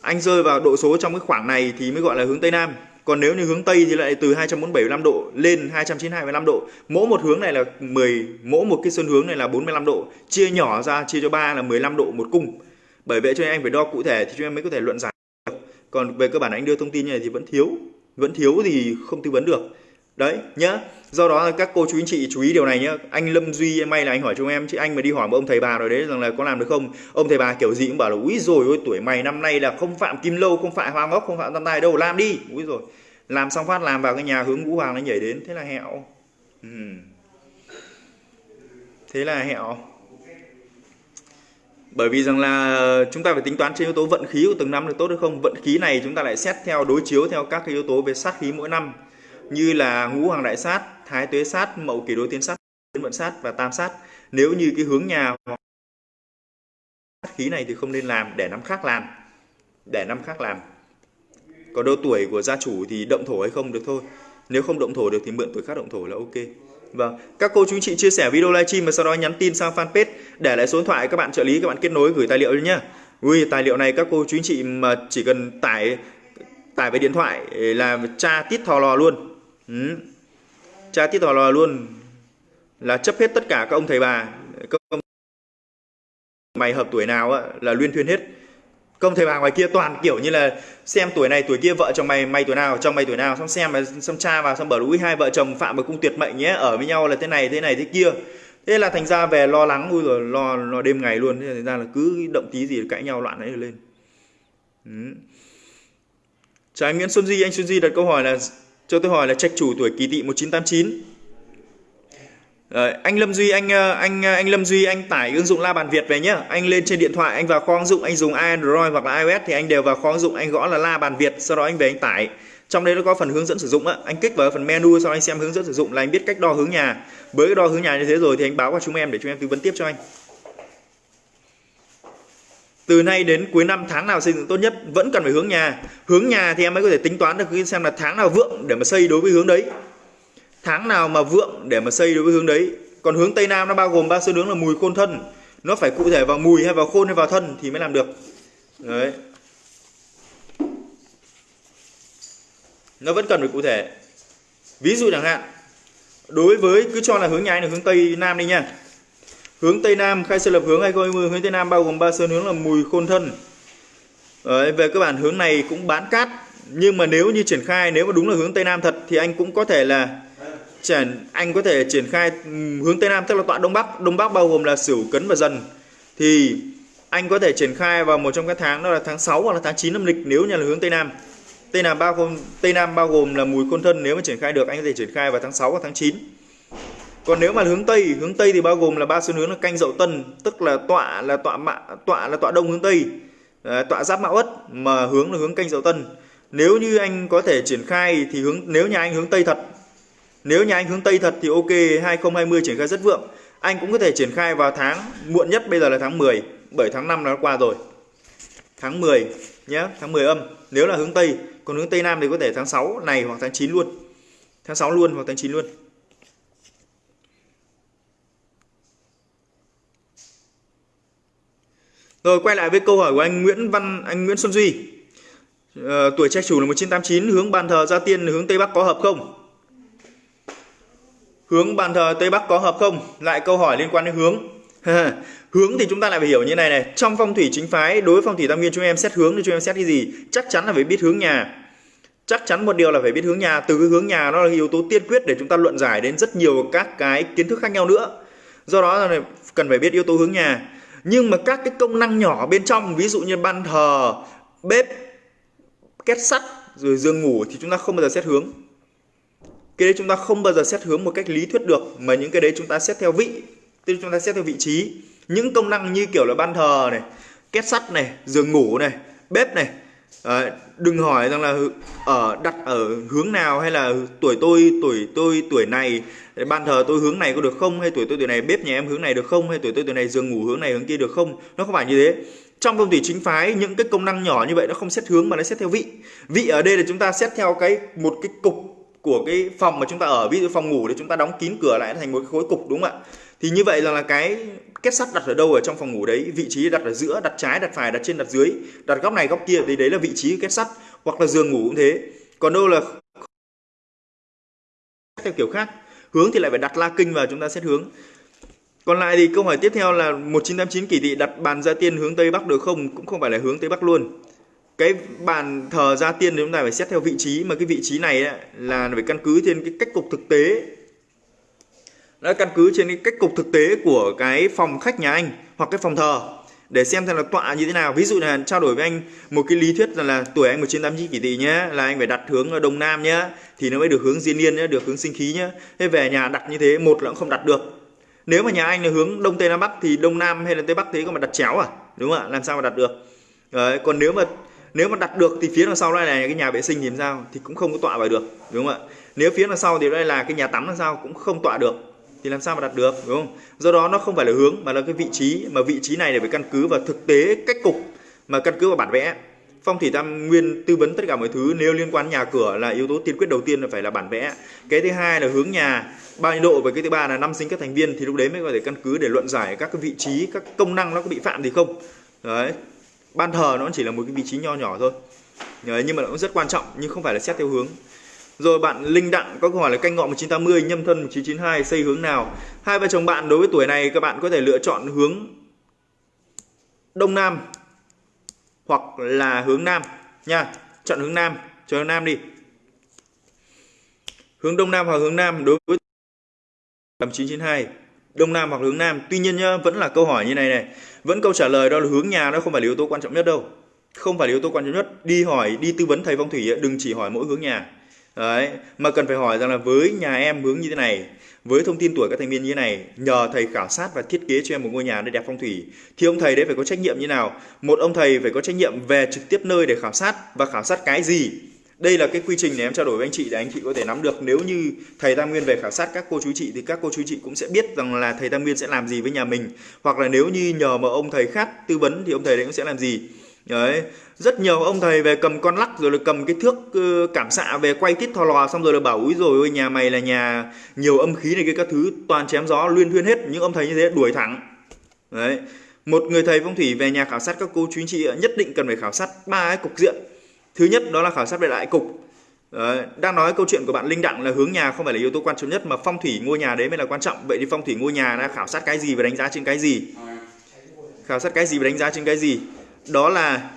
anh rơi vào độ số trong cái khoảng này thì mới gọi là hướng tây nam còn nếu như hướng tây thì lại từ 247,5 độ lên 292,5 độ. Mỗi một hướng này là 10 mỗi một cái xuân hướng này là 45 độ. Chia nhỏ ra chia cho 3 là 15 độ một cung. Bởi vậy cho nên anh phải đo cụ thể thì chúng em mới có thể luận giải còn về cơ bản anh đưa thông tin như này thì vẫn thiếu. Vẫn thiếu thì không tư vấn được. Đấy nhá do đó là các cô chú anh chị chú ý điều này nhé anh lâm duy may là anh hỏi chúng em, chứ anh mà đi hỏi một ông thầy bà rồi đấy rằng là có làm được không? Ông thầy bà kiểu gì cũng bảo là, úi rồi ôi, tuổi mày năm nay là không phạm kim lâu, không phạm hoa ngốc, không phạm tam tài đâu, làm đi. Úi rồi làm xong phát làm vào cái nhà hướng ngũ hoàng nó nhảy đến. Thế là hẹo. Ừ. thế là hẹo. Bởi vì rằng là chúng ta phải tính toán trên yếu tố vận khí của từng năm được tốt hay không. Vận khí này chúng ta lại xét theo đối chiếu theo các cái yếu tố về sát khí mỗi năm. Như là ngũ hoàng đại sát thái tuế sát mậu kỷ đối tiến sát tiến vận sát và tam sát nếu như cái hướng nhà hoặc sát khí này thì không nên làm để năm khác làm để năm khác làm còn độ tuổi của gia chủ thì động thổ hay không được thôi nếu không động thổ được thì mượn tuổi khác động thổ là ok Vâng, các cô chú chị chia sẻ video livestream và sau đó nhắn tin sang fanpage để lại số điện thoại các bạn trợ lý các bạn kết nối gửi tài liệu nhé. Ui, tài liệu này các cô chú chị mà chỉ cần tải tải về điện thoại là tra tít thò lò luôn. Ừ cha tiết thọ lò luôn là chấp hết tất cả các ông thầy bà. Các ông mày hợp tuổi nào á, là luyên thuyên hết công thầy bà ngoài kia toàn kiểu như là xem tuổi này tuổi kia vợ chồng mày mày tuổi nào chồng mày tuổi nào xong xem mà xong cha vào xong bảo lũi hai vợ chồng phạm vào cung tuyệt mệnh nhé ở với nhau là thế này thế này thế kia thế là thành ra về lo lắng ui rồi lo lo đêm ngày luôn thế thành ra là cứ động tí gì cãi nhau loạn ấy lên ừ. chào anh Nguyễn Xuân Di anh Xuân Di đặt câu hỏi là cho tôi hỏi là trạch chủ tuổi kỷ tỵ 1989 Đấy, anh Lâm Duy anh ờ, anh ờ, anh Lâm Duy anh tải ứng dụng La Bàn Việt về nhá. Anh lên trên điện thoại anh vào kho ứng dụng anh dùng Android hoặc là iOS thì anh đều vào kho ứng dụng anh gõ là La Bàn Việt sau đó anh về anh tải. Trong đấy nó có phần hướng dẫn sử dụng á, anh kích vào phần menu sau anh xem hướng dẫn sử dụng là anh biết cách đo hướng nhà. Với cái đo hướng nhà như thế rồi thì anh báo qua chúng em để chúng em tư vấn tiếp cho anh. Từ nay đến cuối năm, tháng nào xây dựng tốt nhất, vẫn cần phải hướng nhà. Hướng nhà thì em mới có thể tính toán được xem là tháng nào vượng để mà xây đối với hướng đấy. Tháng nào mà vượng để mà xây đối với hướng đấy. Còn hướng tây nam nó bao gồm ba số hướng là mùi khôn thân. Nó phải cụ thể vào mùi hay vào khôn hay vào thân thì mới làm được. Đấy. Nó vẫn cần phải cụ thể. Ví dụ chẳng hạn, đối với cứ cho là hướng nhà là hướng tây nam đi nha hướng tây nam khai sơn lập hướng 2020 hướng tây nam bao gồm ba sơn hướng là mùi khôn thân. Đấy, về cơ bản hướng này cũng bán cát. Nhưng mà nếu như triển khai nếu mà đúng là hướng tây nam thật thì anh cũng có thể là triển anh có thể triển khai hướng tây nam tức là tọa đông bắc. Đông bắc bao gồm là sửu cấn và dần. Thì anh có thể triển khai vào một trong các tháng đó là tháng 6 hoặc là tháng 9 âm lịch nếu như là hướng tây nam. Tây nam bao gồm tây nam bao gồm là mùi côn thân nếu mà triển khai được anh có thể triển khai vào tháng 6 hoặc tháng 9 còn nếu mà hướng tây hướng tây thì bao gồm là ba xu hướng là canh dậu tân tức là tọa là tọa mạ tọa là tọa đông hướng tây tọa giáp mão ất mà hướng là hướng canh dậu tân nếu như anh có thể triển khai thì hướng nếu nhà anh hướng tây thật nếu nhà anh hướng Tây thật thì ok 2020 triển khai rất vượng. Anh cũng có thể triển khai vào tháng muộn nhất bây giờ là tháng 10, bởi tháng 5 nó qua rồi. Tháng 10 nhé, tháng 10 âm. Nếu là hướng Tây, còn hướng Tây Nam thì có thể tháng 6 này hoặc tháng 9 luôn. Tháng 6 luôn hoặc tháng 9 luôn. Rồi quay lại với câu hỏi của anh Nguyễn Văn anh Nguyễn Xuân Duy. Ờ, tuổi trai chủ là 1989 hướng bàn thờ gia tiên hướng Tây Bắc có hợp không? Hướng bàn thờ Tây Bắc có hợp không? Lại câu hỏi liên quan đến hướng. [laughs] hướng thì chúng ta lại phải hiểu như này này. Trong phong thủy chính phái, đối với phong thủy tam nguyên chúng em xét hướng thì chúng em xét cái gì? Chắc chắn là phải biết hướng nhà. Chắc chắn một điều là phải biết hướng nhà. Từ cái hướng nhà nó là yếu tố tiên quyết để chúng ta luận giải đến rất nhiều các cái kiến thức khác nhau nữa. Do đó là cần phải biết yếu tố hướng nhà. Nhưng mà các cái công năng nhỏ bên trong, ví dụ như ban thờ, bếp, két sắt, rồi giường ngủ thì chúng ta không bao giờ xét hướng. Cái đấy chúng ta không bao giờ xét hướng một cách lý thuyết được mà những cái đấy chúng ta xét theo vị tức chúng ta xét theo vị trí. Những công năng như kiểu là ban thờ này két sắt này giường ngủ này bếp này à, đừng hỏi rằng là ở đặt ở hướng nào hay là tuổi tôi tuổi tôi, tuổi này. Ban thờ tôi hướng này có được không, hay tuổi tôi, tuổi này bếp nhà em hướng này được không, hay tuổi tôi, tuổi này giường ngủ hướng này hướng kia được không? Nó không phải như thế. Trong phong thủy chính phái, những cái công năng nhỏ như vậy nó không xét hướng mà nó xét theo vị. Vị ở đây là chúng ta xét theo cái, một cái cục của cái phòng mà chúng ta ở, ví dụ phòng ngủ thì chúng ta đóng kín cửa lại thành một cái khối cục, đúng không ạ? Thì như vậy là, là cái kết sắt đặt ở đâu ở trong phòng ngủ đấy vị trí đặt ở giữa đặt trái đặt phải đặt trên đặt dưới đặt góc này góc kia thì đấy là vị trí kết sắt hoặc là giường ngủ cũng thế còn đâu là theo kiểu khác hướng thì lại phải đặt la kinh vào chúng ta xét hướng còn lại thì câu hỏi tiếp theo là 1989 kỳ thị đặt bàn gia tiên hướng Tây Bắc được không? Cũng không phải là hướng Tây Bắc luôn. Cái bàn thờ gia tiên thì chúng ta phải xét theo vị trí mà cái vị trí này ấy, là phải căn cứ trên cái cách cục thực tế đã căn cứ trên cái cách cục thực tế của cái phòng khách nhà anh hoặc cái phòng thờ để xem xem là tọa như thế nào. Ví dụ là trao đổi với anh một cái lý thuyết là, là tuổi anh 1989 kỷ tỵ nhé, là anh phải đặt hướng đông nam nhé, thì nó mới được hướng diên niên nhé, được hướng sinh khí nhé. Thế về nhà đặt như thế một là cũng không đặt được. Nếu mà nhà anh là hướng đông tây nam bắc thì đông nam hay là tây bắc thế có mà đặt chéo à? Đúng không ạ? Làm sao mà đặt được? Đấy, còn nếu mà nếu mà đặt được thì phía đằng sau đây là cái nhà vệ sinh thì làm sao? Thì cũng không có tọa vào được đúng không ạ? Nếu phía đằng sau thì đây là cái nhà tắm làm sao? Cũng không tọa được thì làm sao mà đặt được đúng không? Do đó nó không phải là hướng mà là cái vị trí mà vị trí này để phải căn cứ vào thực tế cách cục mà căn cứ vào bản vẽ. Phong thủy tam nguyên tư vấn tất cả mọi thứ nếu liên quan nhà cửa là yếu tố tiên quyết đầu tiên là phải là bản vẽ. Cái thứ hai là hướng nhà bao nhiêu độ và cái thứ ba là năm sinh các thành viên thì lúc đấy mới có thể căn cứ để luận giải các cái vị trí các công năng nó có bị phạm gì không. Đấy ban thờ nó chỉ là một cái vị trí nho nhỏ thôi. Đấy, nhưng mà nó cũng rất quan trọng nhưng không phải là xét theo hướng rồi bạn Linh Đặng có câu hỏi là canh ngọ 1980 nhâm thân 1992 xây hướng nào? Hai vợ chồng bạn đối với tuổi này, các bạn có thể lựa chọn hướng đông nam hoặc là hướng nam nha. Chọn hướng nam, chọn hướng nam đi. Hướng đông nam hoặc hướng nam đối với 992 đông nam hoặc hướng nam. Tuy nhiên nhá, vẫn là câu hỏi như này này. Vẫn câu trả lời đó là hướng nhà nó không phải là yếu tố quan trọng nhất đâu. Không phải là yếu tố quan trọng nhất. Đi hỏi, đi tư vấn thầy phong thủy đừng chỉ hỏi mỗi hướng nhà đấy, mà cần phải hỏi rằng là với nhà em hướng như thế này, với thông tin tuổi các thành viên như thế này, nhờ thầy khảo sát và thiết kế cho em một ngôi nhà để đẹp phong thủy, thì ông thầy đấy phải có trách nhiệm như nào? Một ông thầy phải có trách nhiệm về trực tiếp nơi để khảo sát và khảo sát cái gì? Đây là cái quy trình để em trao đổi với anh chị để anh chị có thể nắm được. Nếu như thầy Tam Nguyên về khảo sát các cô chú chị thì các cô chú chị cũng sẽ biết rằng là thầy Tam Nguyên sẽ làm gì với nhà mình. Hoặc là nếu như nhờ mà ông thầy khác tư vấn thì ông thầy đấy cũng sẽ làm gì? Đấy rất nhiều ông thầy về cầm con lắc rồi là cầm cái thước ờ, cảm xạ về quay tít thò lò xong rồi là bảo úi rồi ôi nhà mày là nhà nhiều âm khí này cái các thứ toàn chém gió luyên thuyên hết. Những ông thầy như thế đuổi thẳng. Đấy. Một người thầy phong thủy về nhà khảo sát các cô chú anh chị nhất định cần phải khảo sát ba cái cục diện. Thứ nhất đó là khảo sát về đại cục. Đấy, đang nói câu chuyện của bạn Linh Đặng là hướng nhà không phải là yếu tố quan trọng nhất mà phong thủy ngôi nhà đấy mới là quan trọng. Vậy thì phong thủy ngôi nhà đã khảo sát cái gì và đánh giá trên cái gì? Khảo sát cái gì và đánh giá trên cái gì? Đó là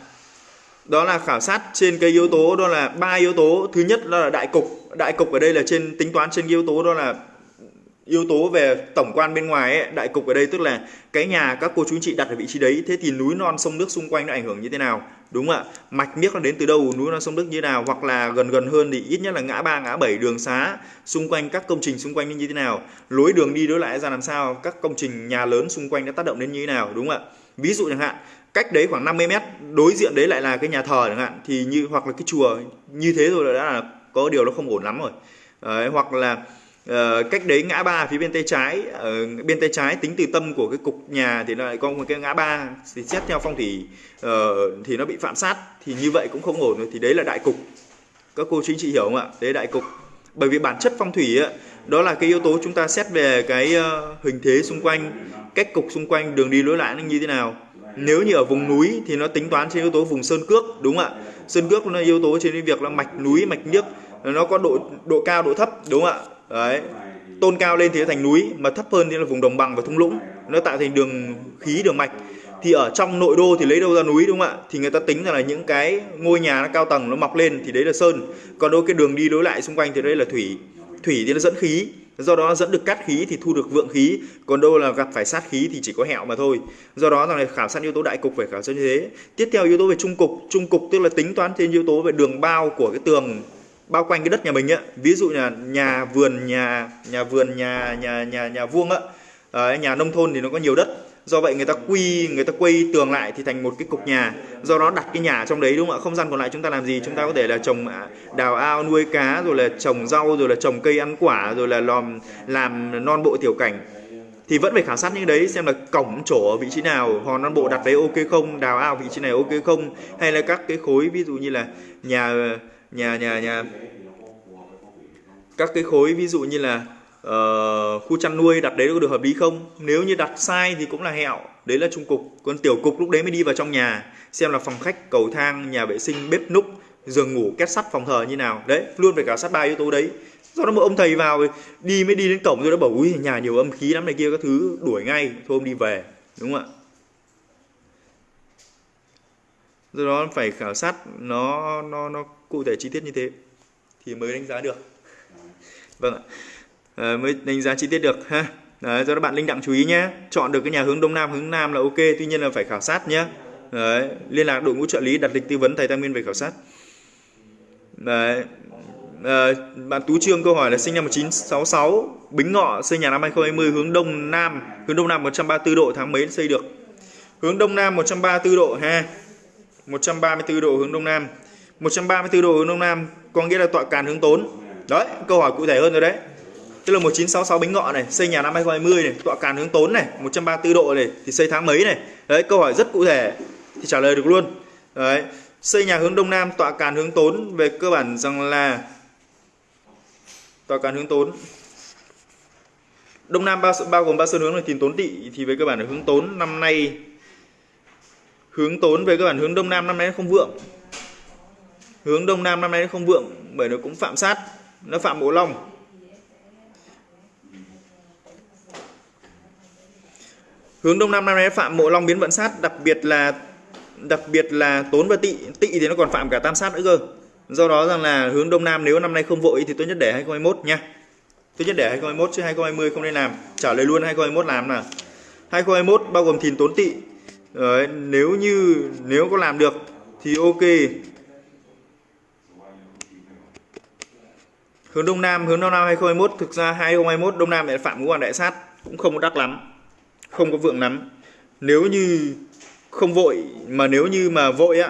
đó là khảo sát trên cái yếu tố đó là ba yếu tố. Thứ nhất đó là đại cục. Đại cục ở đây là trên tính toán trên yếu tố đó là yếu tố về tổng quan bên ngoài ấy, đại cục ở đây tức là cái nhà các cô chú anh chị đặt ở vị trí đấy. Thế thì núi non sông nước xung quanh nó ảnh hưởng như thế nào? Đúng không ạ? Mạch miếc nó đến từ đâu? Núi non sông nước như thế nào? Hoặc là gần gần hơn thì ít nhất là ngã ba ngã bảy đường xá xung quanh các công trình xung quanh như thế nào? Lối đường đi đối lại ra làm sao? Các công trình nhà lớn xung quanh đã tác động đến như thế nào? Đúng không ạ? Ví dụ chẳng hạn cách đấy khoảng 50 mét đối diện đấy lại là cái nhà thờ chẳng hạn thì như hoặc là cái chùa như thế rồi đã là có điều nó không ổn lắm rồi. Đấy, hoặc là uh, cách đấy ngã ba phía bên tay trái uh, bên tay trái tính từ tâm của cái cục nhà thì lại có một cái ngã ba thì xét theo phong thủy uh, thì nó bị phạm sát thì như vậy cũng không ổn rồi thì đấy là đại cục. Các cô chính chị hiểu không ạ? Đấy đại cục. Bởi vì bản chất phong thủy ấy, đó là cái yếu tố chúng ta xét về cái uh, hình thế xung quanh cách cục xung quanh đường đi lối lại nó như thế nào. Nếu như ở vùng núi thì nó tính toán trên yếu tố vùng sơn cước đúng không ạ? Sơn cước nó yếu tố trên cái việc là mạch núi mạch nước nó có độ độ cao độ thấp đúng không ạ? Đấy. Tôn cao lên thì nó thành núi mà thấp hơn thì là vùng đồng bằng và thung lũng. Nó tạo thành đường khí đường mạch. Thì ở trong nội đô thì lấy đâu ra núi đúng không ạ? Thì người ta tính rằng là những cái ngôi nhà nó cao tầng nó mọc lên thì đấy là sơn. Còn đâu cái đường đi lối lại xung quanh thì đây là thủy thủy thì nó dẫn khí. Do đó dẫn được cát khí thì thu được vượng khí. Còn đâu là gặp phải sát khí thì chỉ có hẹo mà thôi. Do đó rằng là khảo sát yếu tố đại cục phải khảo sát như thế. Tiếp theo yếu tố về trung cục. Trung cục tức là tính toán trên yếu tố về đường bao của cái tường bao quanh cái đất nhà mình á. Ví dụ là nhà vườn nhà nhà vườn nhà nhà nhà nhà vuông á. À, nhà nông thôn thì nó có nhiều đất do vậy người ta quy, người ta quay tường lại thì thành một cái cục nhà. Do đó đặt cái nhà trong đấy, đúng không ạ? Không gian còn lại chúng ta làm gì? Chúng ta có thể là trồng à, đào ao, nuôi cá, rồi là trồng rau, rồi là trồng cây ăn quả, rồi là làm làm non bộ tiểu cảnh. Thì vẫn phải khảo sát những đấy xem là cổng chỗ ở vị trí nào. Hòn non bộ đặt đấy ok không? Đào ao vị trí này ok không? Hay là các cái khối, ví dụ như là nhà nhà nhà nhà, các cái khối, ví dụ như là uh, khu chăn nuôi đặt đấy có được hợp lý không? Nếu như đặt sai thì cũng là hẹo. Đấy là trung cục. Còn tiểu cục lúc đấy mới đi vào trong nhà. Xem là phòng khách cầu thang nhà vệ sinh bếp núc giường ngủ két sắt phòng thờ như nào. Đấy luôn phải khảo sát ba yếu tố đấy. Do đó một ông thầy vào đi mới đi đến cổng rồi đã bảo ui nhà nhiều âm khí lắm này kia các thứ đuổi ngay. Thôi ông đi về đúng không ạ? Do đó phải khảo sát nó nó nó cụ thể chi tiết như thế thì mới đánh giá được. Vâng ạ. Ờ, mới đánh giá chi tiết được ha. Đấy, do đó bạn linh đặng chú ý nhé chọn được cái nhà hướng đông nam hướng nam là ok tuy nhiên là phải khảo sát nhé Đấy, liên lạc đội ngũ trợ lý đặt lịch tư vấn thầy tam nguyên về khảo sát. Đấy. À, bạn Tú Trương câu hỏi là sinh năm 1966 Bính Ngọ xây nhà năm 2020 hướng đông nam hướng đông nam 134 độ tháng mấy xây được? Hướng đông nam 134 độ ha. 134 độ hướng đông nam. 134 độ hướng đông nam có nghĩa là tọa càn hướng tốn. Đấy câu hỏi cụ thể hơn rồi đấy tức là 1966 Bính Ngọ này, xây nhà năm 2020 này, tọa càn hướng tốn này 134 độ này, thì xây tháng mấy này? Đấy, câu hỏi rất cụ thể, thì trả lời được luôn. Đấy, xây nhà hướng đông nam, tọa càn hướng tốn về cơ bản rằng là, tọa càn hướng tốn. Đông nam bao bao gồm ba sơn hướng là tìm tốn tỵ thì về cơ bản là hướng tốn năm nay. Hướng tốn về cơ bản hướng đông nam năm nay không vượng. Hướng đông nam năm nay không vượng, bởi nó cũng phạm sát, nó phạm bộ long. Hướng đông nam năm nay phạm mộ long biến vận sát đặc biệt là đặc biệt là tốn và tỵ tỵ thì nó còn phạm cả tam sát nữa cơ. Do đó rằng là hướng đông nam nếu năm nay không vội thì tốt nhất để 2021 nha. Tốt nhất để 2021 chứ 2020 không nên làm. Trả lời luôn 2021 làm nào. 2021 bao gồm thìn tốn tỵ Đấy, nếu như nếu có làm được thì ok. Hướng đông nam hướng đông nam 2021 thực ra 2021 đông nam lại phạm ngũ hoàng đại sát cũng không có lắm không có vượng lắm. Nếu như không vội mà nếu như mà vội á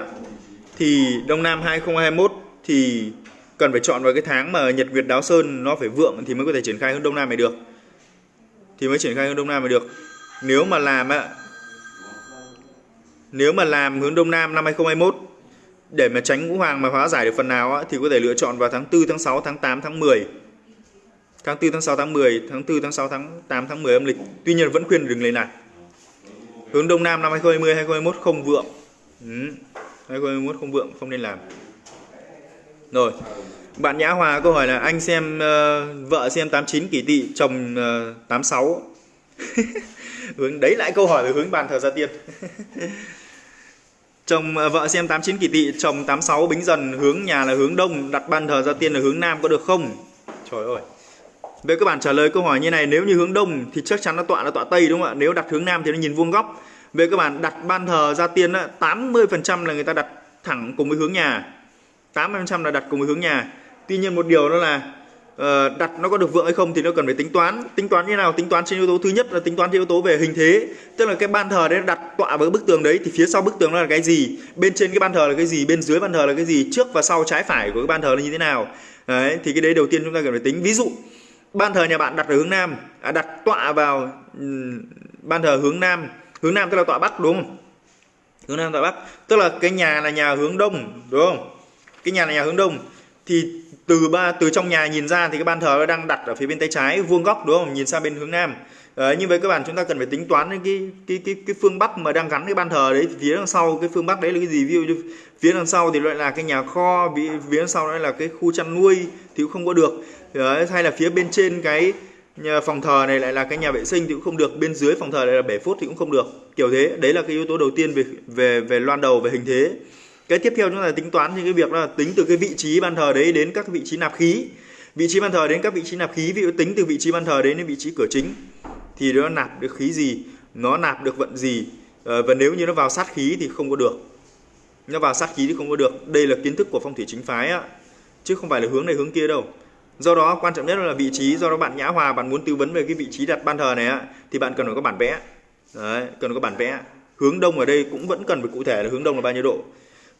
thì đông nam 2021 thì cần phải chọn vào cái tháng mà nhật việt đáo sơn nó phải vượng thì mới có thể triển khai hướng đông nam này được. Thì mới triển khai hướng đông nam này được. Nếu mà làm á nếu mà làm hướng đông nam năm 2021 để mà tránh ngũ hoàng mà hóa giải được phần nào á, thì có thể lựa chọn vào tháng 4, tháng 6, tháng 8, tháng 10 tháng 4, tháng 6, tháng 10 tháng 4, tháng 6, tháng 8, tháng 10 âm lịch tuy nhiên vẫn khuyên đừng lấy này. hướng đông nam năm 2020 2021 không vượng. Ừ. 2021 không vượng không nên làm. Rồi bạn Nhã Hòa câu hỏi là anh xem uh, vợ xem 89 kỷ tỵ chồng ờ, uh, [laughs] 86 hướng đấy lại câu hỏi về hướng bàn thờ gia tiên. [laughs] Chồng uh, vợ xem 89 kỷ tỵ chồng 86 bính dần hướng nhà là hướng đông đặt bàn thờ gia tiên là hướng nam có được không? Trời ơi về các bạn trả lời câu hỏi như này nếu như hướng đông thì chắc chắn nó tọa là tọa tây đúng không ạ? Nếu đặt hướng nam thì nó nhìn vuông góc. Về các bạn đặt ban thờ gia tiên á, 80% là người ta đặt thẳng cùng với hướng nhà. 80% là đặt cùng với hướng nhà. Tuy nhiên một điều đó là uh, đặt nó có được vượng hay không thì nó cần phải tính toán. Tính toán như nào? Tính toán trên yếu tố thứ nhất là tính toán trên yếu tố về hình thế. Tức là cái ban thờ đấy đặt tọa với bức tường đấy thì phía sau bức tường nó là cái gì? Bên trên cái ban thờ là cái gì? Bên dưới ban thờ là cái gì? Trước và sau trái phải của cái ban thờ là như thế nào? Đấy thì cái đấy đầu tiên chúng ta cần phải tính. Ví dụ ban thờ nhà bạn đặt ở hướng nam. À, đặt tọa vào ừ, ban thờ hướng nam. Hướng nam tức là tọa bắc đúng không? Hướng nam tọa bắc. Tức là cái nhà là nhà hướng đông đúng không? Cái nhà là nhà hướng đông. Thì từ ba từ trong nhà nhìn ra thì cái ban thờ nó đang đặt ở phía bên tay trái vuông góc đúng không? Nhìn sang bên hướng nam. Đấy, nhưng với các bạn chúng ta cần phải tính toán cái cái cái cái phương bắc mà đang gắn cái ban thờ đấy phía đằng sau cái phương bắc đấy là cái gì? Ví dụ như phía đằng sau thì lại là cái nhà kho phía đằng sau lại là cái khu chăn nuôi thì cũng không có được. Đấy, hay là phía bên trên cái nhà phòng thờ này lại là cái nhà vệ sinh thì cũng không được. Bên dưới phòng thờ này là bể phốt thì cũng không được. Kiểu thế đấy là cái yếu tố đầu tiên về về về loan đầu về hình thế. Cái tiếp theo chúng ta tính toán những cái việc là tính từ cái vị trí ban thờ đấy đến các vị trí nạp khí. Vị trí ban thờ đến các vị trí nạp khí ví dụ tính từ vị trí ban thờ đến đến vị trí cửa chính thì nó nạp được khí gì nó nạp được vận gì ờ, và nếu như nó vào sát khí thì không có được nó vào sát khí thì không có được. Đây là kiến thức của phong thủy chính phái á. Chứ không phải là hướng này hướng kia đâu. Do đó quan trọng nhất là vị trí. Do đó bạn nhã hòa bạn muốn tư vấn về cái vị trí đặt ban thờ này á thì bạn cần phải có bản vẽ. Đấy cần có bản vẽ. Hướng đông ở đây cũng vẫn cần phải cụ thể là hướng đông là bao nhiêu độ.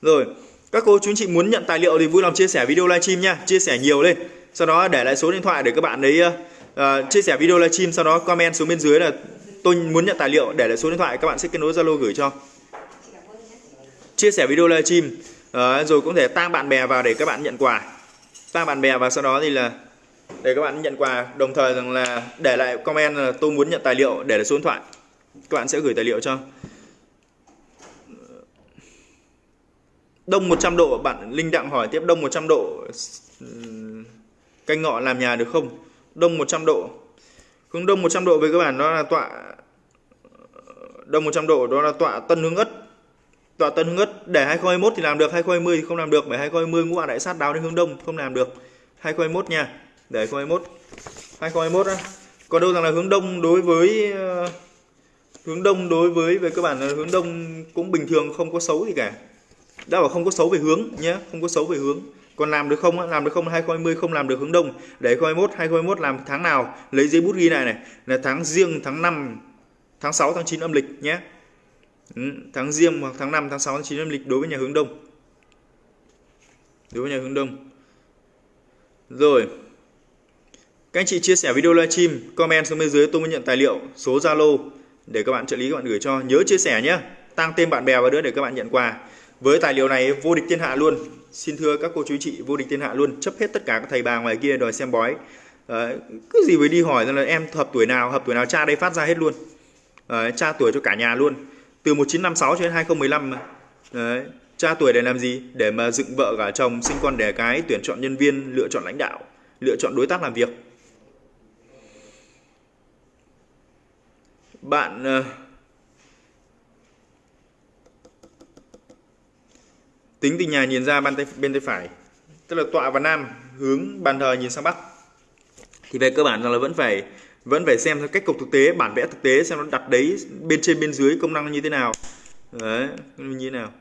Rồi các cô chú anh chị muốn nhận tài liệu thì vui lòng chia sẻ video livestream nha. Chia sẻ nhiều lên. Sau đó để lại số điện thoại để các bạn đấy uh, ờ, ờ, chia sẻ video livestream. Sau đó comment xuống bên dưới là tôi muốn nhận tài liệu. Để lại số điện thoại các bạn sẽ kết nối zalo gửi cho chia sẻ video livestream. Uh, rồi cũng thể tăng bạn bè vào để các bạn nhận quà. Tăng bạn bè và sau đó thì là để các bạn nhận quà đồng thời rằng là để lại comment là tôi muốn nhận tài liệu để lại số điện thoại. Các bạn sẽ gửi tài liệu cho. Đông 100 độ bạn Linh Đặng hỏi tiếp đông 100 độ canh ngọ làm nhà được không? Đông 100 độ. Hướng đông 100 độ với các bạn đó là tọa đông 100 độ đó là tọa tân hướng ất tọa tân ngất để 2021 thì làm được 2020 thì không làm được bởi 2020 ngũ đại sát đáo đến hướng đông không làm được 2021 nha để 2021 2021 á còn đâu rằng là hướng đông đối với hướng đông đối với về cơ bản là hướng đông cũng bình thường không có xấu gì cả đã bảo không có xấu về hướng nhé không có xấu về hướng còn làm được không làm được không 2020 không làm được hướng đông để 2021 2021 làm tháng nào lấy giấy bút ghi lại này là tháng riêng tháng 5 tháng 6 tháng 9 âm lịch nhé Ừ, tháng riêng hoặc tháng 5 tháng 6 tháng 9 âm lịch đối với nhà hướng đông. Đối với nhà hướng đông. Rồi. Các anh chị chia sẻ video livestream comment xuống bên dưới tôi mới nhận tài liệu số Zalo để các bạn trợ lý các bạn gửi cho. Nhớ chia sẻ nhé. Tăng tên bạn bè vào nữa để các bạn nhận quà. Với tài liệu này vô địch thiên hạ luôn. Xin thưa các cô chú chị vô địch thiên hạ luôn. Chấp hết tất cả các thầy bà ngoài kia đòi xem bói. À, cứ gì với đi hỏi rằng là em hợp tuổi nào hợp tuổi nào cha đây phát ra hết luôn. À, cha tuổi cho cả nhà luôn từ 1956 cho đến 2015 mà. Đấy, cha tuổi để làm gì? Để mà dựng vợ cả chồng sinh con đẻ cái tuyển chọn nhân viên lựa chọn lãnh đạo lựa chọn đối tác làm việc. Bạn ờ, tính từ nhà nhìn ra bên tay bên tay phải tức là tọa và nam hướng bàn thờ nhìn sang bắc. Thì về cơ bản là vẫn phải vẫn phải xem theo cách cục thực tế bản vẽ thực tế xem nó đặt đấy bên trên bên dưới công năng như thế nào. Đấy như thế nào.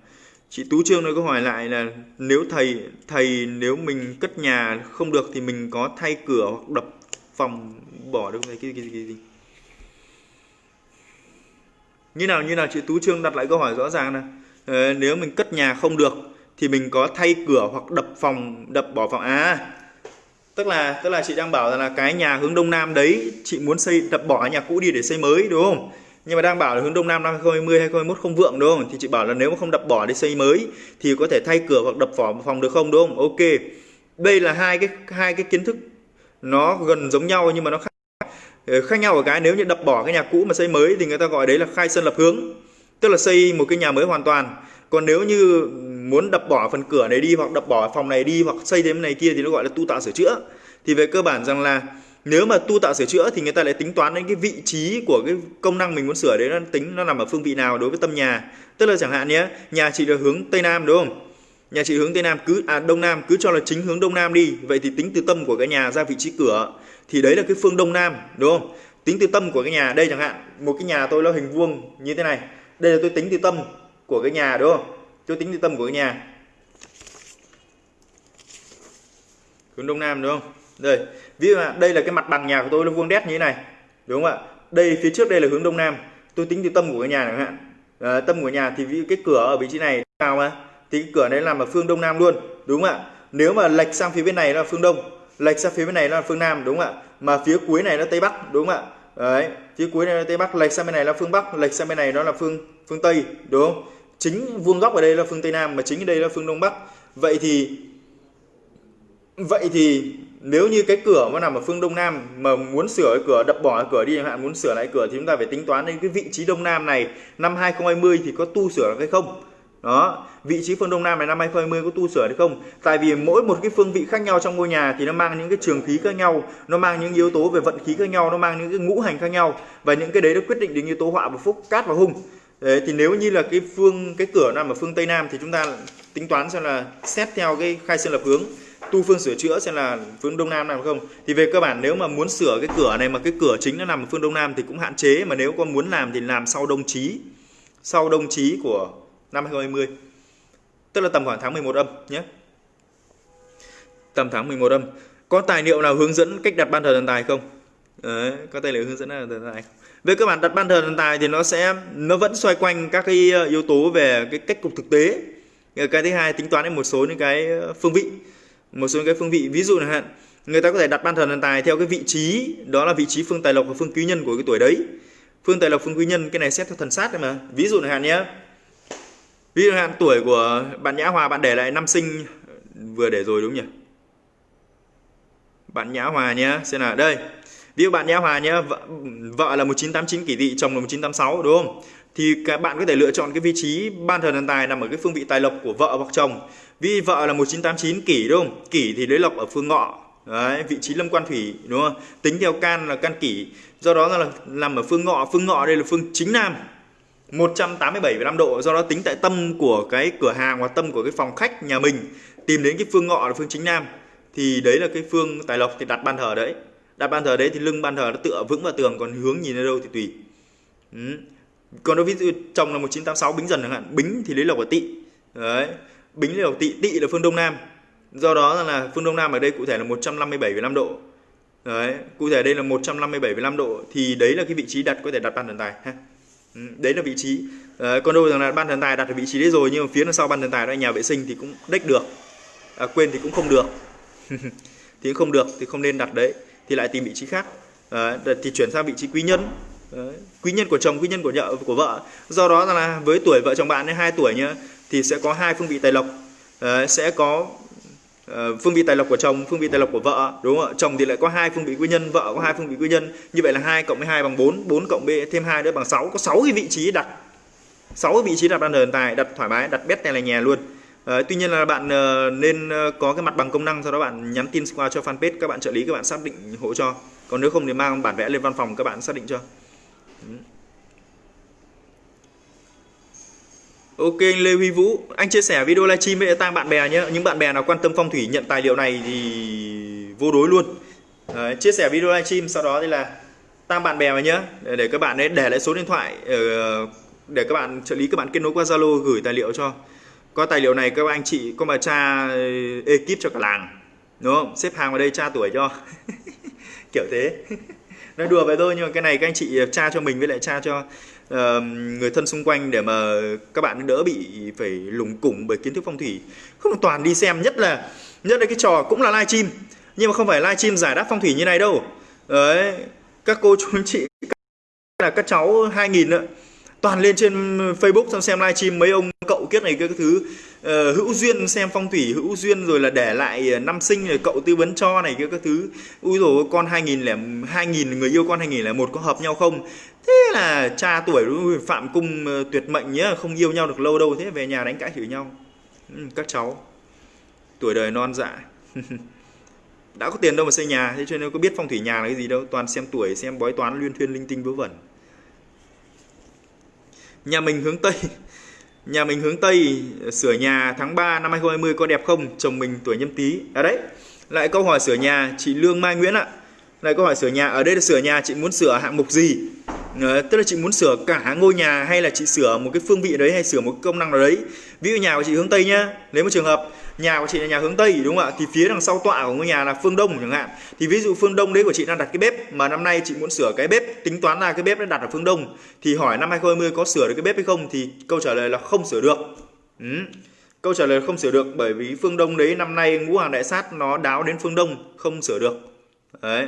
Chị tú trương nó câu hỏi lại là nếu thầy thầy nếu mình cất nhà không được thì mình có thay cửa hoặc đập phòng bỏ được cái cái cái gì? Như nào như nào chị tú trương đặt lại câu hỏi rõ ràng là ờ, nếu mình cất nhà không được thì mình có thay cửa hoặc đập phòng đập bỏ phòng. À tức là tức là chị đang bảo là cái nhà hướng đông nam đấy, chị muốn xây, đập bỏ nhà cũ đi để xây mới, đúng không? Nhưng mà đang bảo là hướng đông nam năm 2020 2021 không vượng, đúng không? Thì chị bảo là nếu mà không đập bỏ để xây mới thì có thể thay cửa hoặc đập vỏ phòng được không, đúng không? Ok. Đây là hai cái hai cái kiến thức nó gần giống nhau nhưng mà nó khác ờ, khác nhau ở cái nếu như đập bỏ cái nhà cũ mà xây mới thì người ta gọi đấy là khai sân lập hướng. Tức là xây một cái nhà mới hoàn toàn. Còn nếu như muốn đập bỏ phần cửa này đi hoặc đập bỏ phòng này đi hoặc xây thêm này kia thì nó gọi là tu tạo sửa chữa. Thì về cơ bản rằng là nếu mà tu tạo sửa chữa thì người ta lại tính toán đến cái vị trí của cái công năng mình muốn sửa đấy, nó tính nó nằm ở phương vị nào đối với tâm nhà. Tức là chẳng hạn nhé, nhà chị là hướng tây nam đúng không? Nhà chị hướng tây nam cứ à đông nam, cứ cho là chính hướng đông nam đi. Vậy thì tính từ tâm của cái nhà ra vị trí cửa thì đấy là cái phương đông nam, đúng không? Tính từ tâm của cái nhà, đây chẳng hạn, một cái nhà tôi là hình vuông như thế này. Đây là tôi tính từ tâm của cái nhà, đúng không? Tôi tính từ tâm của cái nhà. Hướng đông nam đúng không? Đây ví dụ đây là cái mặt bằng nhà của tôi nó vuông đét như thế này đúng không ạ? Đây phía trước đây là hướng đông nam. Tôi tính từ tâm của cái nhà này hạn. À, tâm của nhà thì cái cửa ở vị trí này nào mà thì cái cửa đấy làm ở phương đông nam luôn đúng không ạ? Nếu mà lệch sang phía bên này là phương đông lệch sang phía bên này là phương nam đúng không ạ? Mà phía cuối này là tây bắc đúng không ạ? Đấy phía cuối này là tây bắc lệch sang bên này là phương bắc lệch sang bên này đó là phương phương tây đúng không? Chính vuông góc ở đây là phương tây nam mà chính ở đây là phương đông bắc. Vậy thì vậy thì nếu như cái cửa nó nằm ở phương đông nam mà muốn sửa cái cửa, đập bỏ cái cửa đi chẳng hạn, muốn sửa lại cửa thì chúng ta phải tính toán đến cái vị trí đông nam này năm 2020 thì có tu sửa được hay không? Đó, vị trí phương đông nam này năm 2020 có tu sửa được không? Tại vì mỗi một cái phương vị khác nhau trong ngôi nhà thì nó mang những cái trường khí khác nhau, nó mang những yếu tố về vận khí khác nhau, nó mang những cái ngũ hành khác nhau. Và những cái đấy nó quyết định đến yếu tố họa và phúc, cát và hung. Đấy, thì nếu như là cái phương cái cửa nằm ở phương tây nam thì chúng ta tính toán xem là xét theo cái khai sơn lập hướng tu phương sửa chữa xem là phương đông nam nào không. Thì về cơ bản nếu mà muốn sửa cái cửa này mà cái cửa chính nó nằm ở phương đông nam thì cũng hạn chế mà nếu con muốn làm thì làm sau đông chí sau đông chí của năm 2020 tức là tầm khoảng tháng 11 âm nhé. Tầm tháng 11 âm. Có tài liệu nào hướng dẫn cách đặt ban thờ thần tài không? Đấy, có tài liệu hướng dẫn là thần tài về cơ bản đặt ban thờ thần tài thì nó sẽ, nó vẫn xoay quanh các cái ờ, yếu tố về cái cách cục thực tế. Ờ, cái thứ hai tính toán đến một số những cái ờ, phương vị, một số những cái phương vị. Ví dụ là hạn, người ta có thể đặt ban thờ thần tài theo cái vị trí, đó là vị trí phương tài lộc và phương quý nhân của cái tuổi đấy. Phương tài lộc, phương quý nhân, cái này xét theo thần sát đấy mà. Ví dụ là hạn nhé. Ví dụ hạn tuổi của bạn nhã hòa, bạn để lại năm sinh, vừa để rồi đúng nhỉ? Bạn nhã hòa nhé, xem nào, đây ví dụ bạn nha hòa nhé vợ, vợ là 1989 kỷ tỵ chồng là 1986 đúng không? Thì các bạn có thể lựa chọn cái vị trí ban thờ thần tài nằm ở cái phương vị tài lộc của vợ hoặc chồng. Vì vợ là 1989 kỷ đúng không? Kỷ thì lấy lộc ở phương ngọ. Đấy, vị trí lâm quan thủy đúng không? Tính theo can là can kỷ. Do đó là nằm ở phương ngọ. Phương ngọ đây là phương chính nam 187,5 độ. Do đó tính tại tâm của cái cửa hàng hoặc tâm của cái phòng khách nhà mình tìm đến cái phương ngọ là phương chính nam. Thì đấy là cái phương tài lộc thì đặt ban thờ đấy đặt ban thờ đấy thì lưng ban thờ nó tựa vững vào tường còn hướng nhìn ở đâu thì tùy. Ừ. còn đối ví dụ chồng là 1986 bính dần chẳng hạn. Bính thì lấy lộc ở tỵ. Đấy. Bính lấy lộc tỵ tỵ là phương đông nam. Do đó là phương đông nam ở đây cụ thể là 157,5 độ. Đấy. Cụ thể đây là 157,5 độ thì đấy là cái vị trí đặt có thể đặt bàn thần tài ha. Ừ, đấy là vị trí. À, còn đâu rằng là ban thần tài đặt ở vị trí đấy rồi nhưng mà phía đằng sau ban thần tài đó nhà vệ sinh thì cũng đếch được. À, quên thì cũng không được. [laughs] Thì không được thì không nên đặt đấy thì lại tìm vị trí khác ờ, đấy, thì chuyển sang vị trí quý nhân đấy, quý nhân của chồng quý nhân của vợ của vợ do đó là với tuổi vợ chồng bạn ấy hai tuổi nhá thì sẽ có hai phương vị tài lộc đấy, sẽ có Uh, phương vị tài lộc của chồng, phương vị tài lộc của vợ, đúng không ạ? Chồng thì lại có hai phương vị quý nhân, vợ có hai phương vị quý nhân. Như vậy là 2 cộng với 2 bằng 4, 4 cộng b thêm 2 nữa bằng 6, có 6 cái vị trí đặt. 6 cái vị trí đặt ban thần tài, đặt thoải mái, đặt bét này là nhà luôn. Ờ, tuy nhiên là bạn ờ, nên ờ, có cái mặt bằng công năng sau đó bạn nhắn tin qua cho fanpage các bạn trợ lý các bạn xác định hộ cho. Còn nếu không thì mang bản vẽ lên văn phòng các bạn xác định cho. Ok anh Lê Huy Vũ, anh chia sẻ video livestream với tăng bạn bè nhé. Những bạn bè nào quan tâm phong thủy nhận tài liệu này thì vô đối luôn. Đấy, chia sẻ video livestream sau đó thì là tăng bạn bè vào nhé để, để các bạn ấy để lại số điện thoại để các bạn trợ lý các bạn kết nối qua Zalo gửi tài liệu cho. Có tài liệu này các anh chị có mà tra ờ, ekip cho cả làng. Đúng không? Xếp hàng vào đây tra tuổi cho. [laughs] Kiểu thế. [laughs] Nói đùa vậy thôi nhưng mà cái này các anh chị ờ, tra cho mình với lại tra cho uh, người thân xung quanh để mà các bạn đỡ bị phải lủng củng bởi kiến thức phong thủy không toàn đi xem nhất là nhất là cái trò cũng là livestream nhưng mà không phải livestream giải đáp phong thủy như này đâu đấy các cô chú anh chị là các cháu 2000 nữa toàn lên trên ừ, Facebook xong xem livestream mấy ông cậu kiết này cái thứ. Uh, hữu duyên xem phong thủy hữu duyên rồi là để lại ờ, năm sinh rồi cậu tư vấn cho này cái các thứ. Ui rồi con 2000 lẻ 2000 người yêu con 2000 là một có hợp nhau không? Thế là cha tuổi phạm cung ờ, tuyệt mệnh nhá không yêu nhau được lâu đâu thế về nhà đánh cãi chửi nhau. Ừ, các cháu tuổi đời non dạ. [laughs] Đã có tiền đâu mà xây nhà thế cho nên có biết phong thủy nhà là cái gì đâu. Toàn xem tuổi xem bói toán liên thuyên linh tinh vớ vẩn nhà mình hướng tây. Nhà mình hướng tây sửa nhà tháng 3 năm 2020 có đẹp không? Chồng mình tuổi nhâm tý. À đấy. Lại câu hỏi sửa nhà chị lương mai nguyễn ạ. Lại câu hỏi sửa nhà ở đây là sửa nhà chị muốn sửa hạng mục gì? À, tức là chị muốn sửa cả ngôi nhà hay là chị sửa một cái phương vị đấy hay sửa một công năng nào đấy? Ví dụ nhà của chị hướng tây nhá. Lấy một trường hợp nhà của chị là nhà hướng tây, đúng không ạ? Thì phía đằng sau tọa của ngôi nhà là phương đông chẳng hạn. Thì ví dụ phương đông đấy của chị đang đặt cái bếp, mà năm nay chị muốn sửa cái bếp, tính toán là cái bếp đã đặt ở phương đông, thì hỏi năm 2020 có sửa được cái bếp hay không, thì câu trả lời là không sửa được. Ừ. câu trả lời không sửa được, bởi vì phương đông đấy năm nay ngũ hoàng đại sát nó đáo đến phương đông, không sửa được. Đấy.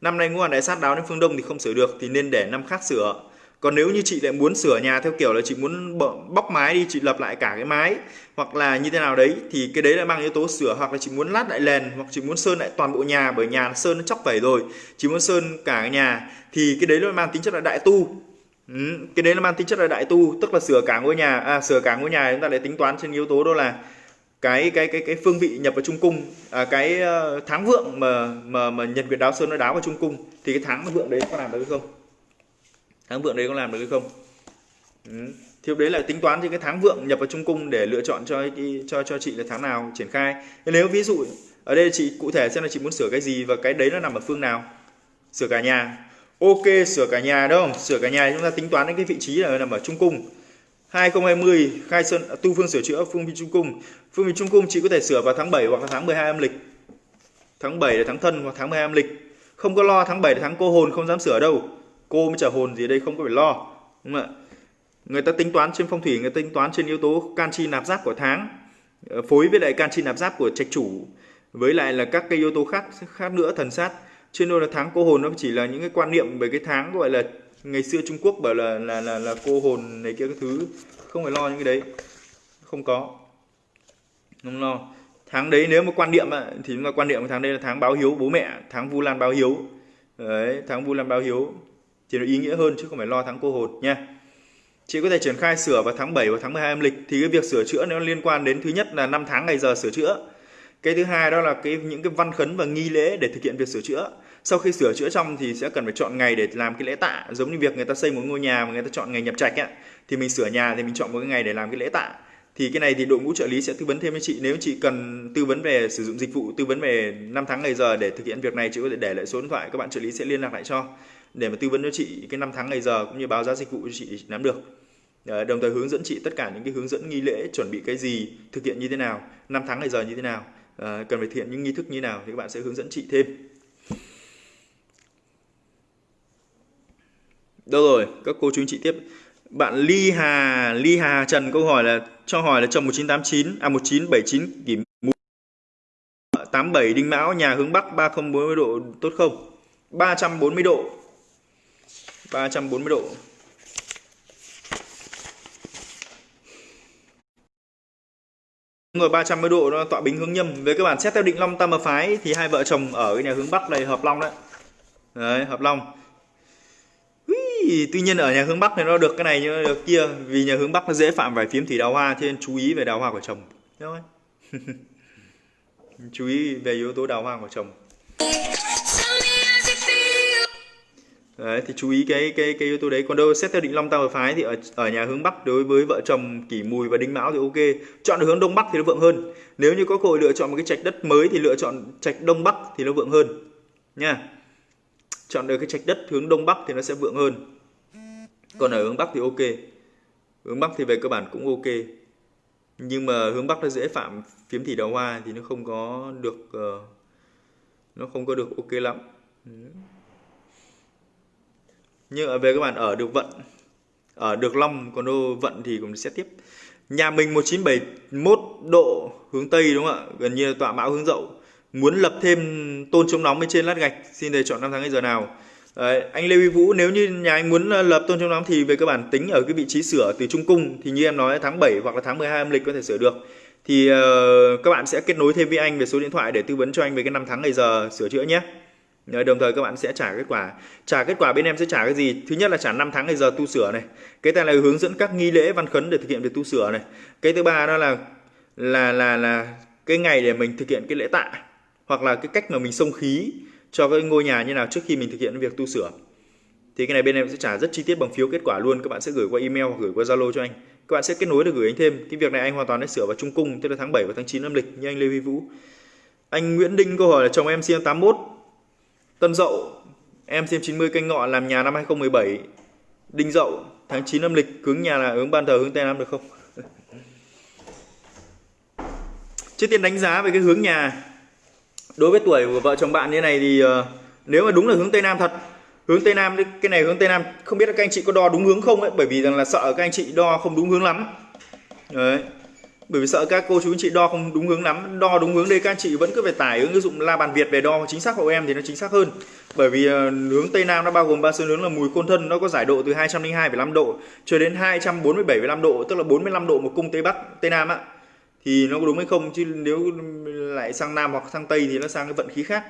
Năm nay ngũ hành đại sát đáo đến phương đông thì không sửa được, thì nên để năm khác sửa còn nếu như chị lại muốn sửa nhà theo kiểu là chị muốn bóc mái đi chị lập lại cả cái mái hoặc là như thế nào đấy thì cái đấy là mang yếu tố sửa hoặc là chị muốn lát lại nền hoặc chị muốn sơn lại toàn bộ nhà bởi nhà sơn nó chóc vẩy rồi. Chị muốn sơn cả cái nhà thì cái đấy nó mang tính chất là đại tu. Ừ, cái đấy nó mang tính chất là đại tu tức là sửa cả ngôi nhà à, sửa cả ngôi nhà chúng ta lại tính toán trên yếu tố đó là cái cái cái cái phương vị nhập vào trung cung à, cái ờ, tháng vượng mà mà mà nhật nguyệt đáo sơn nó đáo vào trung cung thì cái tháng vượng đấy có làm được không? Tháng vượng đấy có làm được hay không? Ừ. thì đấy là tính toán thì cái tháng vượng nhập vào trung cung để lựa chọn cho cho cho chị là tháng nào triển khai. Nếu ví dụ ở đây chị cụ thể xem là chị muốn sửa cái gì và cái đấy nó nằm ở phương nào? Sửa cả nhà. Ok, sửa cả nhà đúng không? Sửa cả nhà chúng ta tính toán đến cái vị trí là nằm ở trung cung. 2020 khai sơn à, tu phương sửa chữa phương vị trung cung. Phương vị trung cung chị có thể sửa vào tháng 7 hoặc là tháng 12 âm lịch. Tháng 7 là tháng thân hoặc tháng 12 âm lịch. Không có lo tháng 7 là tháng cô hồn, không dám sửa đâu cô mới trả hồn gì đây không có phải lo đúng không ạ? Người ta tính toán trên phong thủy người ta tính toán trên yếu tố canxi nạp giáp của tháng ờ, phối với lại canxi nạp giáp của trạch chủ với lại là các cái yếu tố khác khác nữa thần sát. Trên nên là tháng cô hồn nó chỉ là những cái quan niệm về cái tháng gọi là ngày xưa Trung Quốc bảo là là là, là cô hồn này kia cái thứ không phải lo những cái đấy không có. Không lo. Tháng đấy nếu mà quan niệm thì chúng ta quan niệm tháng đây là tháng báo hiếu bố mẹ tháng vu lan báo hiếu. Đấy tháng vu lan báo hiếu thì nó ý nghĩa hơn chứ không phải lo tháng cô hồn nha. Chị có thể triển khai sửa vào tháng 7 và tháng 12 âm lịch thì cái việc sửa chữa nó liên quan đến thứ nhất là năm tháng ngày giờ sửa chữa. Cái thứ hai đó là cái những cái văn khấn và nghi lễ để thực hiện việc sửa chữa. Sau khi sửa chữa xong thì sẽ cần phải chọn ngày để làm cái lễ tạ. Giống như việc người ta xây một ngôi nhà mà người ta chọn ngày nhập trạch ấy, thì mình sửa nhà thì mình chọn một cái ngày để làm cái lễ tạ. Thì cái này thì đội ngũ trợ lý sẽ tư vấn thêm với chị. Nếu chị cần tư vấn về sử dụng dịch vụ tư vấn về năm tháng ngày giờ để thực hiện việc này chị có thể để lại số điện thoại các bạn trợ lý sẽ liên lạc lại cho để mà tư vấn cho chị cái năm tháng ngày giờ cũng như báo giá dịch vụ cho chị nắm được. Ờ, đồng thời hướng dẫn chị tất cả những cái hướng dẫn nghi lễ, chuẩn bị cái gì, thực hiện như thế nào, năm tháng ngày giờ như thế nào ờ, cần phải thực hiện những nghi thức như thế nào thì các bạn sẽ hướng dẫn chị thêm. Đâu rồi? Các cô chú anh chị tiếp. Bạn Ly Hà Ly Hà Trần, câu hỏi là, cho hỏi là chồng 1989 à 1979 kỷ mùi 87 đinh mão, nhà hướng bắc 3040 độ, tốt không? 340 độ. 340 độ. Ngồi 360 độ nó tọa bính hướng nhâm. Với các bạn xét theo định long tam hợp phái thì hai vợ chồng ở cái nhà hướng bắc này hợp long đấy. Đấy hợp long. Ui, tuy nhiên ở nhà hướng bắc này nó được cái này nhưng được kia. Vì nhà hướng bắc nó dễ phạm phải phím thủy đào hoa cho nên chú ý về đào hoa của chồng. Thôi. [laughs] Chú ý về yếu tố đào hoa của chồng. Đấy, thì chú ý cái cái cái yếu tố đấy. Còn đâu xét theo định long tam hợp phái thì ở ở nhà hướng bắc đối với vợ chồng kỷ mùi và đinh mão thì ok. Chọn được hướng đông bắc thì nó vượng hơn. Nếu như có cơ hội lựa chọn một cái trạch đất mới thì lựa chọn trạch đông bắc thì nó vượng hơn nha. Chọn được cái trạch đất hướng đông bắc thì nó sẽ vượng hơn. Còn ở hướng bắc thì ok. Hướng bắc thì về cơ bản cũng ok. Nhưng mà hướng bắc nó dễ phạm phiếm thị đào hoa thì nó không có được uh, nó không có được ok lắm nhưng ở về các bạn ở được vận ở được long còn đô vận thì cũng sẽ tiếp. Nhà mình 1971 độ hướng tây đúng không ạ? Gần như tọa mão hướng dậu. Muốn lập thêm tôn chống nóng bên trên lát gạch xin đề chọn năm tháng ngày giờ nào. Đấy, anh Lê Huy Vũ nếu như nhà anh muốn ờ, lập tôn chống nóng thì về cơ bản tính ở cái vị trí sửa từ trung cung thì như em nói tháng 7 hoặc là tháng 12 âm lịch có thể sửa được. Thì uh, các bạn sẽ kết nối thêm với anh về số điện thoại để tư vấn cho anh về cái năm tháng ngày giờ sửa chữa nhé đồng thời các bạn sẽ trả kết quả. Trả kết quả bên em sẽ trả cái gì? Thứ nhất là trả năm tháng ngày giờ tu sửa này. Cái thứ là hướng dẫn các nghi lễ văn khấn để thực hiện việc tu sửa này. Cái thứ ba đó là là là là cái ngày để mình thực hiện cái lễ tạ, hoặc là cái cách mà mình xông khí cho cái ngôi nhà như nào trước khi mình thực hiện việc tu sửa. Thì cái này bên em sẽ trả rất chi tiết bằng phiếu kết quả luôn. Các bạn sẽ gửi qua email hoặc gửi qua zalo cho anh. Các bạn sẽ kết nối được gửi anh thêm. Cái việc này anh hoàn toàn sẽ sửa vào trung cung, tức là tháng 7 và tháng 9 âm lịch, như anh Lê Huy Vũ. Anh Nguyễn Đinh câu hỏi là, chồng em sinh 81 Tân Dậu em xem 90 canh ngọ làm nhà năm 2017 Đinh Dậu tháng 9 âm lịch hướng nhà là hướng ban thờ hướng Tây Nam được không? [laughs] Trước tiên đánh giá về cái hướng nhà. Đối với tuổi của vợ chồng bạn như này thì uh, nếu mà đúng là hướng tây nam thật hướng tây nam cái này hướng tây nam không biết là các anh chị có đo đúng hướng không ấy bởi vì rằng là sợ các anh chị đo không đúng hướng lắm. Đấy bởi vì sợ các cô chú anh chị đo không đúng hướng lắm. Đo đúng hướng đây các anh chị vẫn cứ phải tải ứng dụng la bàn việt về đo chính xác hộ em thì nó chính xác hơn. Bởi vì ờ, hướng tây nam nó bao gồm ba xương hướng là mùi côn thân nó có giải độ từ 202,5 độ cho đến 247,5 độ tức là 45 độ một cung tây bắc tây nam ạ thì nó có đúng hay không? Chứ nếu lại sang nam hoặc sang tây thì nó sang cái vận khí khác.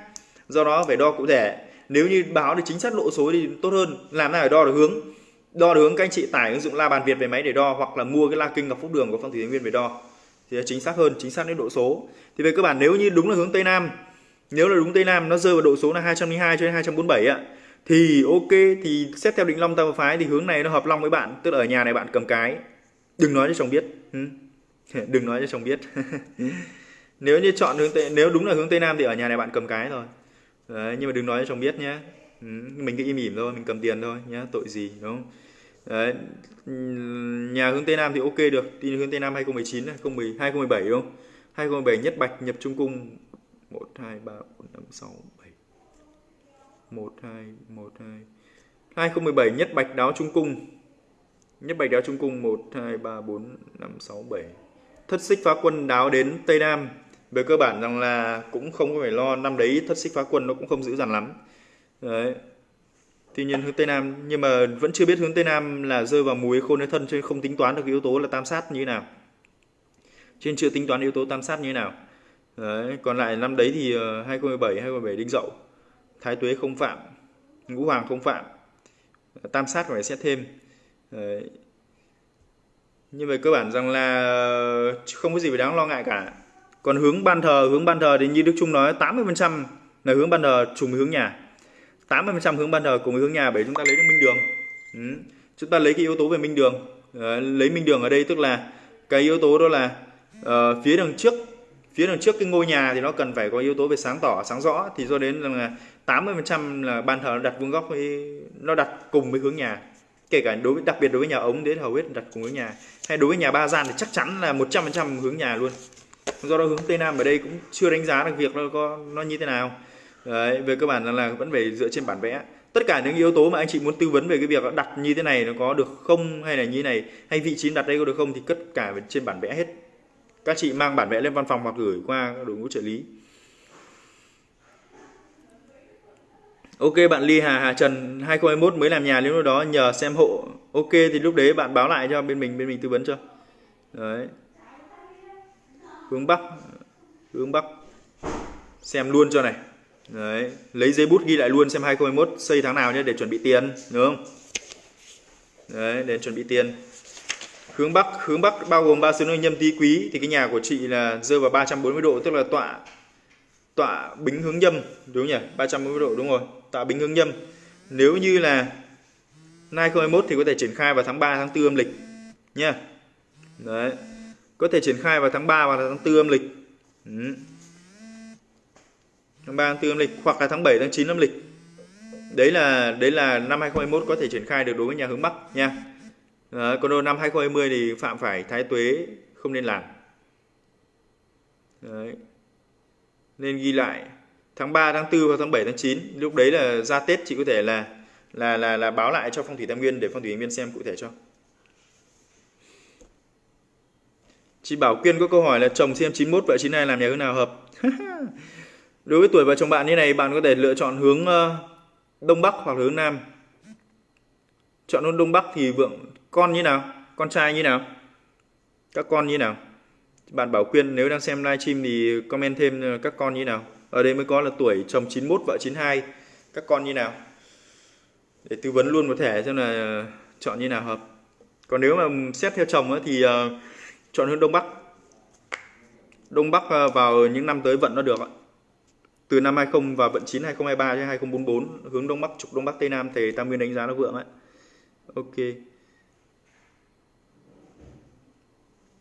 Do đó phải đo cụ thể. Nếu như báo được chính xác độ số thì tốt hơn. Làm nào để đo được hướng? Đo được hướng các anh chị tải ứng dụng la bàn việt về máy để đo hoặc là mua cái la kinh ngọc phúc đường của phong thủy thái nguyên về đo thì chính xác hơn chính xác đến độ số. Thì về cơ bản nếu như đúng là hướng tây nam nếu là đúng tây nam nó rơi vào độ số là 202 cho đến 247 ạ thì ok thì xét theo định long tam phái thì hướng này nó hợp long với bạn tức là ở nhà này bạn cầm cái. Đừng nói cho chồng biết. Ừ. [laughs] Đừng nói cho chồng biết. [laughs] Nếu như chọn hướng tây nếu đúng là hướng tây nam thì ở nhà này bạn cầm cái rồi Đấy, nhưng mà đừng nói cho chồng biết nhé ừ, mình cứ im ỉm thôi mình cầm tiền thôi nhé tội gì đúng không? Đấy nhà hướng tây nam thì ok được. Đi hướng tây nam 2019 2010 2017 đúng không? 2017 nhất bạch nhập trung cung. 1 2 3 4 5 6 7 1 2 1 2 2017 nhất bạch đáo trung cung. Nhất bạch đáo trung cung 1 2 3 4 5 6 7 thất xích phá quân đáo đến Tây Nam. Về cơ bản rằng là cũng không phải lo năm đấy thất xích phá quân nó cũng không dữ dằn lắm. Đấy tuy nhiên hướng tây nam, nhưng mà vẫn chưa biết hướng tây nam là rơi vào mùi khôn hay thân, cho nên không tính toán được yếu tố là tam sát như thế nào. Trên chưa tính toán yếu tố tam sát như thế nào. Đấy, còn lại năm đấy thì ờ, 2017 2017 đinh dậu, thái tuế không phạm, ngũ hoàng không phạm, tam sát phải xét thêm. Đấy. như vậy cơ bản rằng là ờ, không có gì phải đáng lo ngại cả. Còn hướng ban thờ, hướng ban thờ thì như Đức Trung nói 80% là hướng ban thờ trùng hướng nhà. 80% hướng ban thờ cùng với hướng nhà bởi chúng ta lấy được minh đường. Ừ. chúng ta lấy cái yếu tố về minh đường. À, lấy minh đường ở đây tức là cái yếu tố đó là uh, phía đằng trước phía đằng trước cái ngôi nhà thì nó cần phải có yếu tố về sáng tỏ sáng rõ. Thì do đến rằng là 80% là ban thờ nó đặt vuông góc với nó đặt cùng với hướng nhà. Kể cả đối với đặc biệt đối với nhà ống đến hầu hết đặt cùng với nhà. Hay đối với nhà ba gian thì chắc chắn là 100% hướng nhà luôn. Do đó hướng tây nam ở đây cũng chưa đánh giá được việc nó có nó như thế nào. Đấy, về cơ bản là, là vẫn phải dựa trên bản vẽ. Tất cả những yếu tố mà anh chị muốn tư vấn về cái việc đặt như thế này nó có được không hay là như thế này hay vị trí đặt đây có được không thì tất cả trên bản vẽ hết. Các chị mang bản vẽ lên văn phòng hoặc gửi qua đội ngũ trợ lý. Ok bạn Ly Hà Hà Trần 2021 mới làm nhà lúc đó nhờ xem hộ. Ok thì lúc đấy bạn báo lại cho bên mình bên mình tư vấn cho. Đấy. Hướng Bắc Hướng Bắc. Xem luôn cho này. Đấy. Lấy giấy bút ghi lại luôn xem 2021 xây tháng nào nhé, để chuẩn bị tiền Đúng không? Đấy, để chuẩn bị tiền. Hướng Bắc Hướng Bắc bao gồm ba xứ nơi nhâm tý quý, Thì cái nhà của chị là rơi vào 340 độ, Tức là tọa Tọa bính hướng nhâm, Đúng nhỉ? 340 độ, đúng rồi, Tọa bính hướng nhâm. Nếu như là 2021 thì có thể triển khai vào tháng 3 tháng 4 âm lịch nha Đấy, có thể triển khai vào tháng 3 và tháng 4 âm lịch. Ừ tháng 3 tháng 4 âm lịch hoặc là tháng 7 tháng 9 âm lịch. Đấy là đấy là năm 2021 có thể triển khai được đối với nhà hướng Bắc nha. À, còn năm 2020 thì phạm phải thái tuế không nên làm. Đấy. nên ghi lại tháng 3 tháng 4 và tháng 7 tháng 9 lúc đấy là ra Tết chị có thể là là là là báo lại cho phong thủy tam nguyên để phong thủy tam nguyên xem cụ thể cho. Chị Bảo Quyên có câu hỏi là chồng xem 91 vợ 92 làm nhà hướng nào hợp? [laughs] Đối với tuổi vợ chồng bạn như này, bạn có thể lựa chọn hướng ờ, Đông Bắc hoặc hướng Nam. Chọn hướng Đông Bắc thì vượng con như nào? Con trai như nào? Các con như nào? Bạn Bảo Quyên nếu đang xem livestream thì comment thêm ờ, các con như nào? Ở đây mới có là tuổi chồng 91 vợ 92, các con như nào? Để tư vấn luôn một thẻ xem là chọn như nào hợp. Còn nếu mà xét theo chồng thì ờ, chọn hướng đông bắc đông bắc vào những năm tới vận nó được ạ từ năm 20 và vận 9 2023 đến 2044 hướng đông bắc, trục đông bắc, tây nam, thì tam nguyên đánh giá nó vượng ấy. Ok.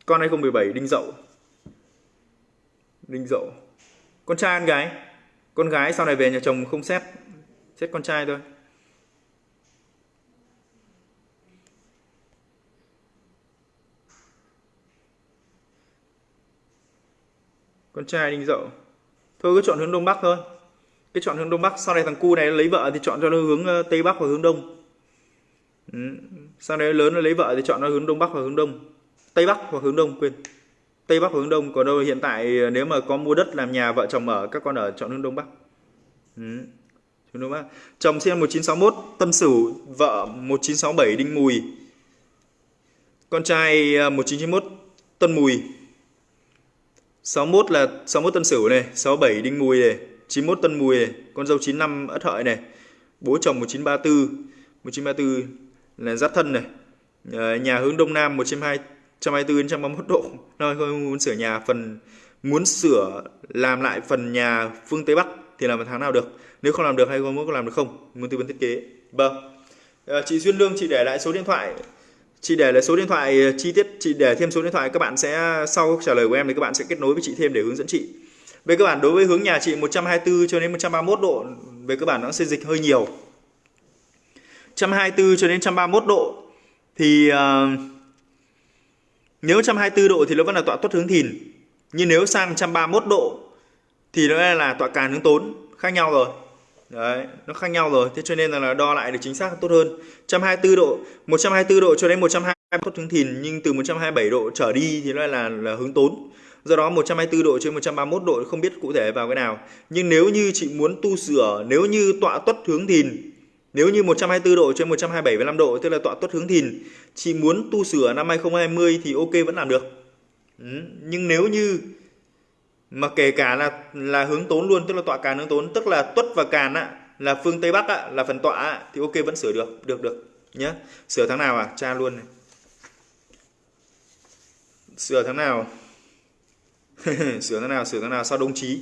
Con 2017 đinh dậu. Đinh dậu. Con trai con gái. Con gái sau này về nhà chồng không xét. Xét con trai thôi. Con trai đinh dậu thôi, cứ chọn hướng đông bắc thôi. Cái chọn hướng đông bắc, sau này thằng cu này lấy vợ thì chọn cho nó hướng ờ, tây bắc và hướng đông. Ừ. sau này lớn nó lấy vợ thì chọn nó hướng đông bắc và hướng đông. Tây bắc hoặc hướng đông, quên. Tây bắc và hướng đông, còn đâu hiện tại ờ, nếu mà có mua đất làm nhà vợ chồng ở, các con ở chọn hướng đông bắc. Ừ. hướng đông bắc. Chồng sinh năm 1961 tân sửu, vợ 1967 đinh mùi. Con trai ờ, 1991 tân mùi. 61 là 61 Tân Sửu này, 67 Đinh Mùi này, 91 Tân Mùi này, con dâu 95 Ất Hợi này. Bố chồng 1934, 1934 là Giáp Thân này. À, nhà hướng Đông Nam 120 124 đến 131 độ. Nói không muốn sửa nhà phần muốn sửa làm lại phần nhà phương Tây Bắc thì làm vào tháng nào được. Nếu không làm được hay không muốn có làm được không? Muốn tư vấn thiết kế. Vâng. À, chị Duyên Lương chị để lại số điện thoại chị để lại số điện thoại ờ, chi tiết chị để thêm số điện thoại các bạn sẽ sau trả lời của em thì các bạn sẽ kết nối với chị thêm để hướng dẫn chị. Về cơ bản đối với hướng nhà chị 124 cho đến 131 độ về cơ bản nó sẽ dịch hơi nhiều. 124 cho đến 131 độ thì uh, nếu 124 độ thì nó vẫn là tọa tuất hướng thìn nhưng nếu sang 131 độ thì nó là tọa càn hướng tốn khác nhau rồi. Đấy, nó khác nhau rồi. Thế cho nên là đo lại được chính xác tốt hơn. 124 độ, 124 độ cho đến 120 tốt hướng thìn nhưng từ 127 độ trở đi thì nó là là hướng tốn. Do đó 124 độ trên 131 độ không biết cụ thể vào cái nào. Nhưng nếu như chị muốn tu sửa, nếu như tọa tuất hướng thìn nếu như 124 độ trên 127,5 độ tức là tọa tuất hướng thìn, chị muốn tu sửa năm 2020 thì ok vẫn làm được. Ừ. Nhưng nếu như mà kể cả là là hướng tốn luôn tức là tọa càn hướng tốn tức là tuất và càn á là phương tây bắc á, là phần tọa á, thì ok vẫn sửa được được được nhé sửa tháng nào à? Tra luôn này. Sửa tháng nào? [laughs] Sửa tháng nào sửa tháng nào? Sau đông chí?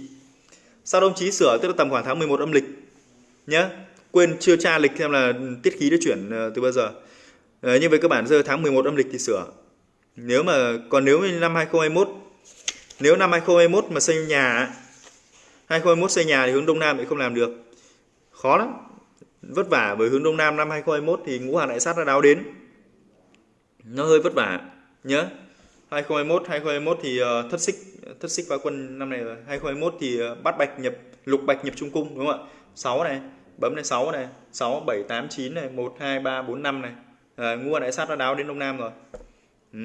Sau đông chí sửa tức là tầm khoảng tháng 11 âm lịch nhé quên chưa tra lịch xem là tiết khí đã chuyển ờ, từ bao giờ. Ờ, Đấy, như vậy cơ bản giờ tháng 11 âm lịch thì sửa. Nếu mà còn nếu như năm 2021 nếu năm 2021 mà xây nhà 2021 xây nhà thì hướng đông nam thì không làm được. Khó lắm. Vất vả bởi hướng đông nam năm 2021 thì ngũ hành đại sát nó đáo đến. Nó hơi vất vả. Nhớ 2021 2021 thì uh, thất xích thất xích phá quân năm này rồi. 2021 thì ờ, uh, bát bạch nhập lục bạch nhập trung cung đúng không ạ? 6 này bấm lên 6 này 6 7 8 9 này 1 2 3 4 5 này. À, ngũ hành đại sát nó đáo đến đông nam rồi. Ừ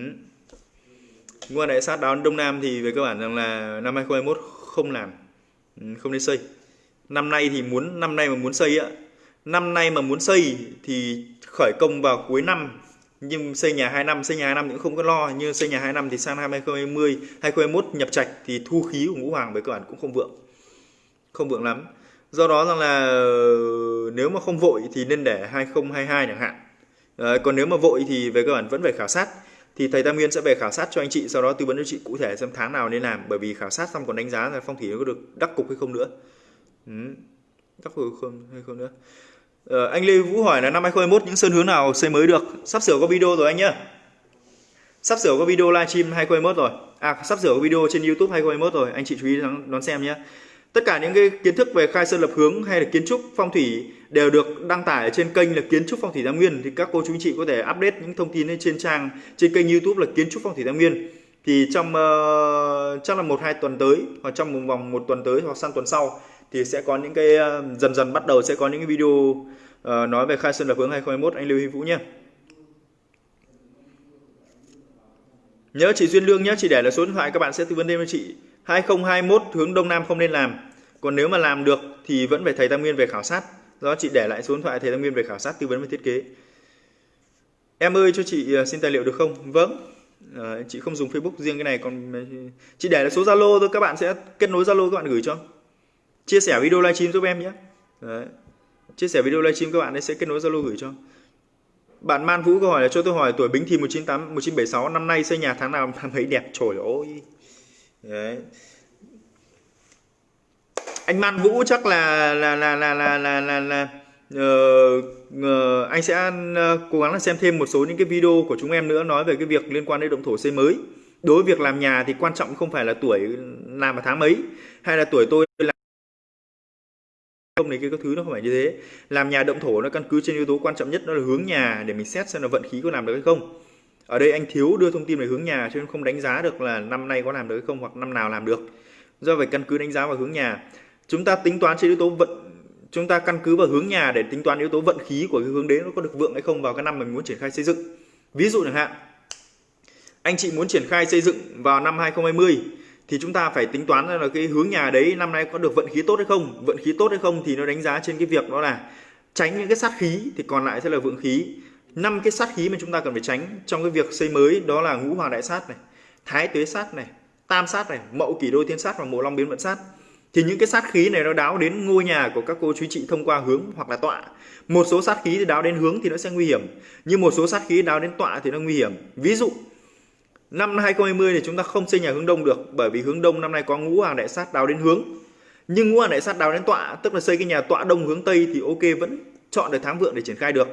ngũ đại sát đón đông nam thì về cơ bản rằng là năm 2021 không làm ừ, không nên xây. Năm nay thì muốn năm nay mà muốn xây á năm nay mà muốn xây thì khởi công vào cuối năm nhưng xây nhà 2 năm xây nhà 2 năm cũng không có lo như xây nhà 2 năm thì sang năm 2020 2021 nhập trạch thì thu khí của ngũ hoàng với cơ bản cũng không vượng không vượng lắm. Do đó rằng là ờ, nếu mà không vội thì nên để 2022 chẳng hạn. À, còn nếu mà vội thì về cơ bản vẫn phải khảo sát thì thầy Tam Nguyên sẽ về khảo sát cho anh chị sau đó tư vấn cho chị cụ thể xem tháng nào nên làm bởi vì khảo sát xong còn đánh giá là phong thủy nó có được đắc cục hay không nữa ừ. đắc cục không hay không nữa Ờ, anh Lê Vũ hỏi là năm 2021 những sơn hướng nào xây mới được? Sắp sửa có video rồi anh nhá. Sắp sửa có video livestream 2021 rồi. À sắp sửa có video trên YouTube 2021 rồi, anh chị chú ý đón, đón xem nhé. Tất cả những cái kiến thức về khai sơn lập hướng hay là kiến trúc phong thủy đều được đăng tải trên kênh là kiến trúc phong thủy Tam Nguyên thì các cô chú anh chị có thể update những thông tin lên trên trang trên kênh YouTube là kiến trúc phong thủy Tam Nguyên. Thì trong uh, chắc là một hai tuần tới hoặc trong một vòng một tuần tới hoặc sang tuần sau thì sẽ có những cái uh, dần dần bắt đầu sẽ có những cái video uh, nói về khai sơn lập hướng 2021 anh Lưu Huy Vũ nhé. Nhớ chị Duyên Lương nhé, chị để là số điện thoại các bạn sẽ tư vấn thêm cho chị. 2021 hướng đông nam không nên làm. Còn nếu mà làm được thì vẫn phải thầy Tam Nguyên về khảo sát. Do chị để lại số điện thoại thầy Tam Nguyên về khảo sát tư vấn về thiết kế. Em ơi cho chị ờ, xin tài liệu được không? Vâng. À, chị không dùng Facebook riêng cái này còn ờ, chị để lại số Zalo thôi các bạn sẽ kết nối Zalo các bạn gửi cho chia sẻ video livestream giúp em nhé Đấy. chia sẻ video livestream các bạn ấy sẽ kết nối zalo gửi cho bạn Man Vũ câu hỏi là cho tôi hỏi tuổi Bính Thìn 198 1976 năm nay xây nhà tháng nào mà thấy đẹp trời ơi. Đấy. Anh Man Vũ chắc là là là là là là là, là uh, uh, anh sẽ uh, cố gắng là xem thêm một số những cái video của chúng em nữa nói về cái việc liên quan đến động thổ xây mới. Đối với việc làm nhà thì quan trọng không phải là tuổi làm vào tháng mấy hay là tuổi tôi làm không này cái các thứ nó không phải như thế làm nhà động thổ nó căn cứ trên yếu tố quan trọng nhất đó là hướng nhà để mình xét xem là vận khí có làm được hay không ở đây anh thiếu đưa thông tin về hướng nhà, cho nên không đánh giá được là năm nay có làm được hay không hoặc năm nào làm được. Do vậy căn cứ đánh giá vào hướng nhà. Chúng ta tính toán trên yếu tố vận, chúng ta căn cứ vào hướng nhà để tính toán yếu tố vận khí của cái hướng đến nó có được vượng hay không vào cái năm mình muốn triển khai xây dựng. Ví dụ chẳng hạn, anh chị muốn triển khai xây dựng vào năm 2020 thì chúng ta phải tính toán là cái hướng nhà đấy năm nay có được vận khí tốt hay không. Vận khí tốt hay không thì nó đánh giá trên cái việc đó là tránh những cái sát khí thì còn lại sẽ là vượng khí năm cái sát khí mà chúng ta cần phải tránh trong cái việc xây mới đó là ngũ hoàng đại sát này thái tuế sát này tam sát này mậu kỷ đôi thiên sát và mộ long biến vận sát. Thì những cái sát khí này nó đáo đến ngôi nhà của các cô chú chị thông qua hướng hoặc là tọa. Một số sát khí thì đáo đến hướng thì nó sẽ nguy hiểm nhưng một số sát khí đáo đến tọa thì nó nguy hiểm. Ví dụ Năm 2020 thì chúng ta không xây nhà hướng đông được bởi vì hướng đông năm nay có ngũ hoàng đại sát đáo đến hướng. Nhưng ngũ hoàng đại sát đáo đến tọa, tức là xây cái nhà tọa đông hướng tây thì ok vẫn chọn được tháng vượng để triển khai được,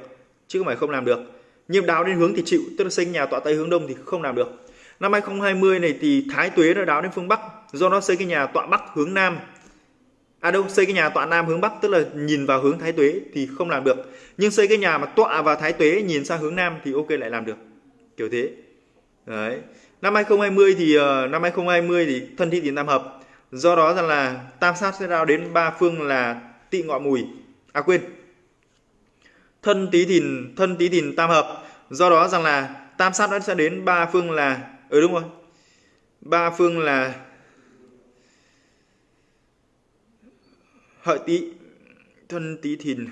chứ không phải không làm được. Nhưng đáo đến hướng thì chịu, tức là xây nhà tọa tây hướng đông thì không làm được. Năm 2020 này thì thái tuế nó đáo đến phương bắc, do nó xây cái nhà tọa bắc hướng nam. À đâu, xây cái nhà tọa nam hướng bắc tức là nhìn vào hướng thái tuế thì không làm được. Nhưng xây cái nhà mà tọa vào thái tuế nhìn sang hướng nam thì ok lại làm được. Kiểu thế. Đấy. Năm 2020 thì ờ, năm 2020 thì thân thi tiền tam hợp. Do đó rằng là tam sát sẽ đao đến ba phương là tị ngọ mùi. À quên. Thân tí thìn, thân tí thìn tam hợp. Do đó rằng là tam sát nó sẽ đến ba phương là ừ đúng rồi. Ba phương là hợi tí thân tí thìn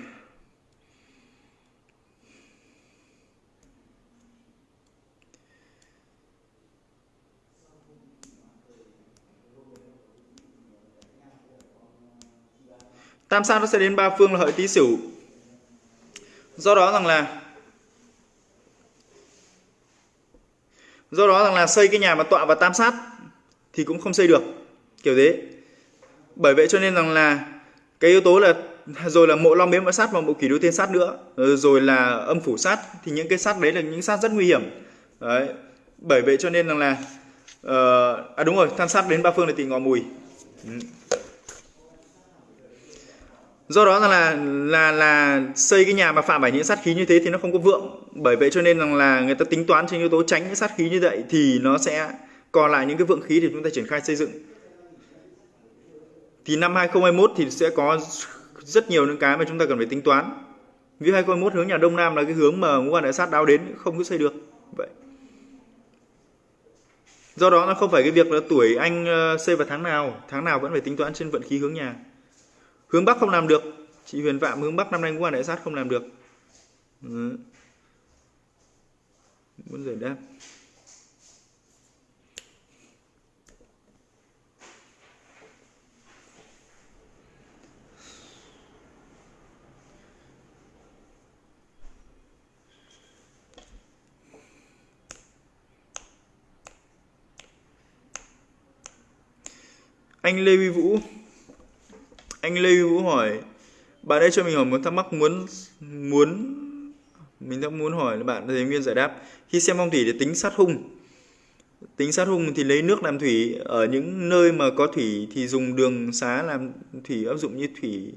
tam sát nó sẽ đến ba phương là hợi tý sửu do đó rằng là do đó rằng là xây cái nhà mà tọa và tam sát thì cũng không xây được kiểu thế. Bởi vậy cho nên rằng là cái yếu tố là rồi là mộ long bếm và sát và mộ kỷ đô thiên sát nữa. Ờ, rồi là âm phủ sát thì những cái sát đấy là những sát rất nguy hiểm. Đấy. Bởi vậy cho nên rằng là uh, à đúng rồi tham sát đến ba phương là tỳ ngọ mùi. Ừ do đó là là là xây cái nhà mà phạm phải những sát khí như thế thì nó không có vượng. Bởi vậy cho nên rằng là người ta tính toán trên yếu tố tránh những sát khí như vậy thì nó sẽ còn lại những cái vượng khí thì chúng ta triển khai xây dựng. Thì năm 2021 thì sẽ có rất nhiều những cái mà chúng ta cần phải tính toán. Ví 2021 hướng nhà đông nam là cái hướng mà ngũ hành đại sát đáo đến, không có xây được. Vậy. Do đó nó không phải cái việc là tuổi anh ờ, xây vào tháng nào tháng nào vẫn phải tính toán trên vận khí hướng nhà hướng bắc không làm được. Chị huyền phạm hướng bắc năm nay cũng là đại sát không làm được. Ừ. muốn giải đáp. Anh Lê Huy Vũ anh Lê Vũ hỏi bạn đây cho mình hỏi một thắc mắc muốn muốn mình đang muốn hỏi là bạn thầy viên giải đáp khi xem phong thủy để tính sát hung. Tính sát hung thì lấy nước làm thủy ở những nơi mà có thủy thì dùng đường xá làm thủy áp dụng như thủy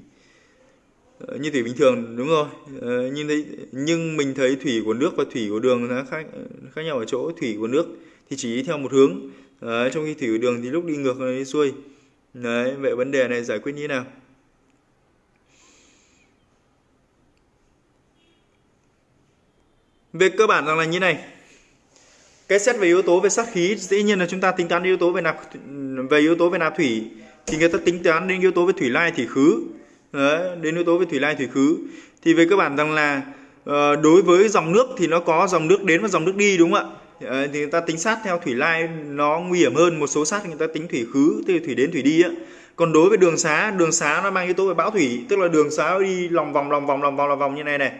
ờ, như thủy bình thường đúng rồi. Ờ, nhưng thấy nhưng mình thấy thủy của nước và thủy của đường nó khác khác nhau ở chỗ thủy của nước thì chỉ đi theo một hướng. Ờ, trong khi thủy của đường thì lúc đi ngược đi xuôi. Đấy, vậy vấn đề này giải quyết như thế nào? Về cơ bản rằng là như này. Cái xét về yếu tố về sát khí dĩ nhiên là chúng ta tính toán yếu tố về nạp về yếu tố về nạp thủy thì người ta tính toán đến yếu tố về thủy lai thủy khứ. Đấy, đến yếu tố về thủy lai thủy khứ thì về cơ bản rằng là ờ, đối với dòng nước thì nó có dòng nước đến và dòng nước đi đúng không ạ? Ờ, thì người ta tính sát theo thủy lai nó nguy hiểm hơn một số sát người ta tính thủy khứ từ thủy đến thủy đi á. Còn đối với đường xá đường xá nó mang yếu tố về bão thủy tức là đường xá đi lòng vòng lòng vòng lòng vòng lòng vòng như này này.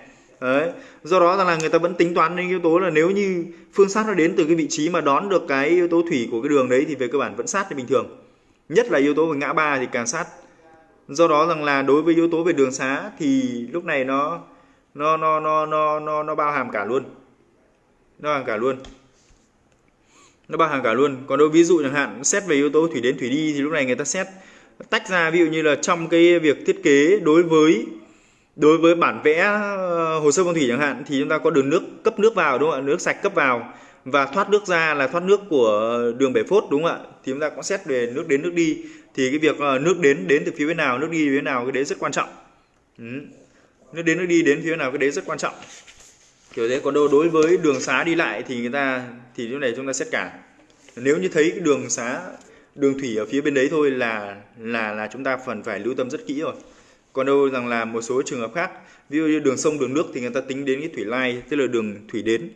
Đấy. do đó là người ta vẫn tính toán đến yếu tố là nếu như phương sát nó đến từ cái vị trí mà đón được cái yếu tố thủy của cái đường đấy thì về cơ bản vẫn sát như bình thường. Nhất là yếu tố về ngã ba thì càng sát. Do đó rằng là đối với yếu tố về đường xá thì lúc này nó nó nó nó nó nó, nó bao hàm cả luôn. Nó bao hàm cả luôn nó bao hàm cả luôn. Còn đối ví dụ chẳng hạn, xét về yếu tố thủy đến thủy đi thì lúc này người ta xét tách ra, ví dụ như là trong cái việc thiết kế đối với đối với bản vẽ ờ, hồ sơ phong thủy chẳng hạn thì chúng ta có đường nước cấp nước vào, đúng không ạ? Nước sạch cấp vào và thoát nước ra là thoát nước của đường bể phốt, đúng không ạ? Thì chúng ta cũng xét về nước đến nước đi. Thì cái việc ờ, nước đến đến từ phía bên nào, nước đi phía bên nào, cái đấy rất quan trọng. Ừ. nước đến, nước đi đến phía nào, cái đấy rất quan trọng kiểu thế, còn đâu đối với đường xá đi lại thì người ta, thì lúc này chúng ta xét cả. Nếu như thấy cái đường xá, đường thủy ở phía bên đấy thôi là là là chúng ta phần phải lưu tâm rất kỹ rồi. Còn đâu rằng là một số trường hợp khác, ví dụ như đường sông, đường nước thì người ta tính đến cái thủy lai, tức là đường thủy đến.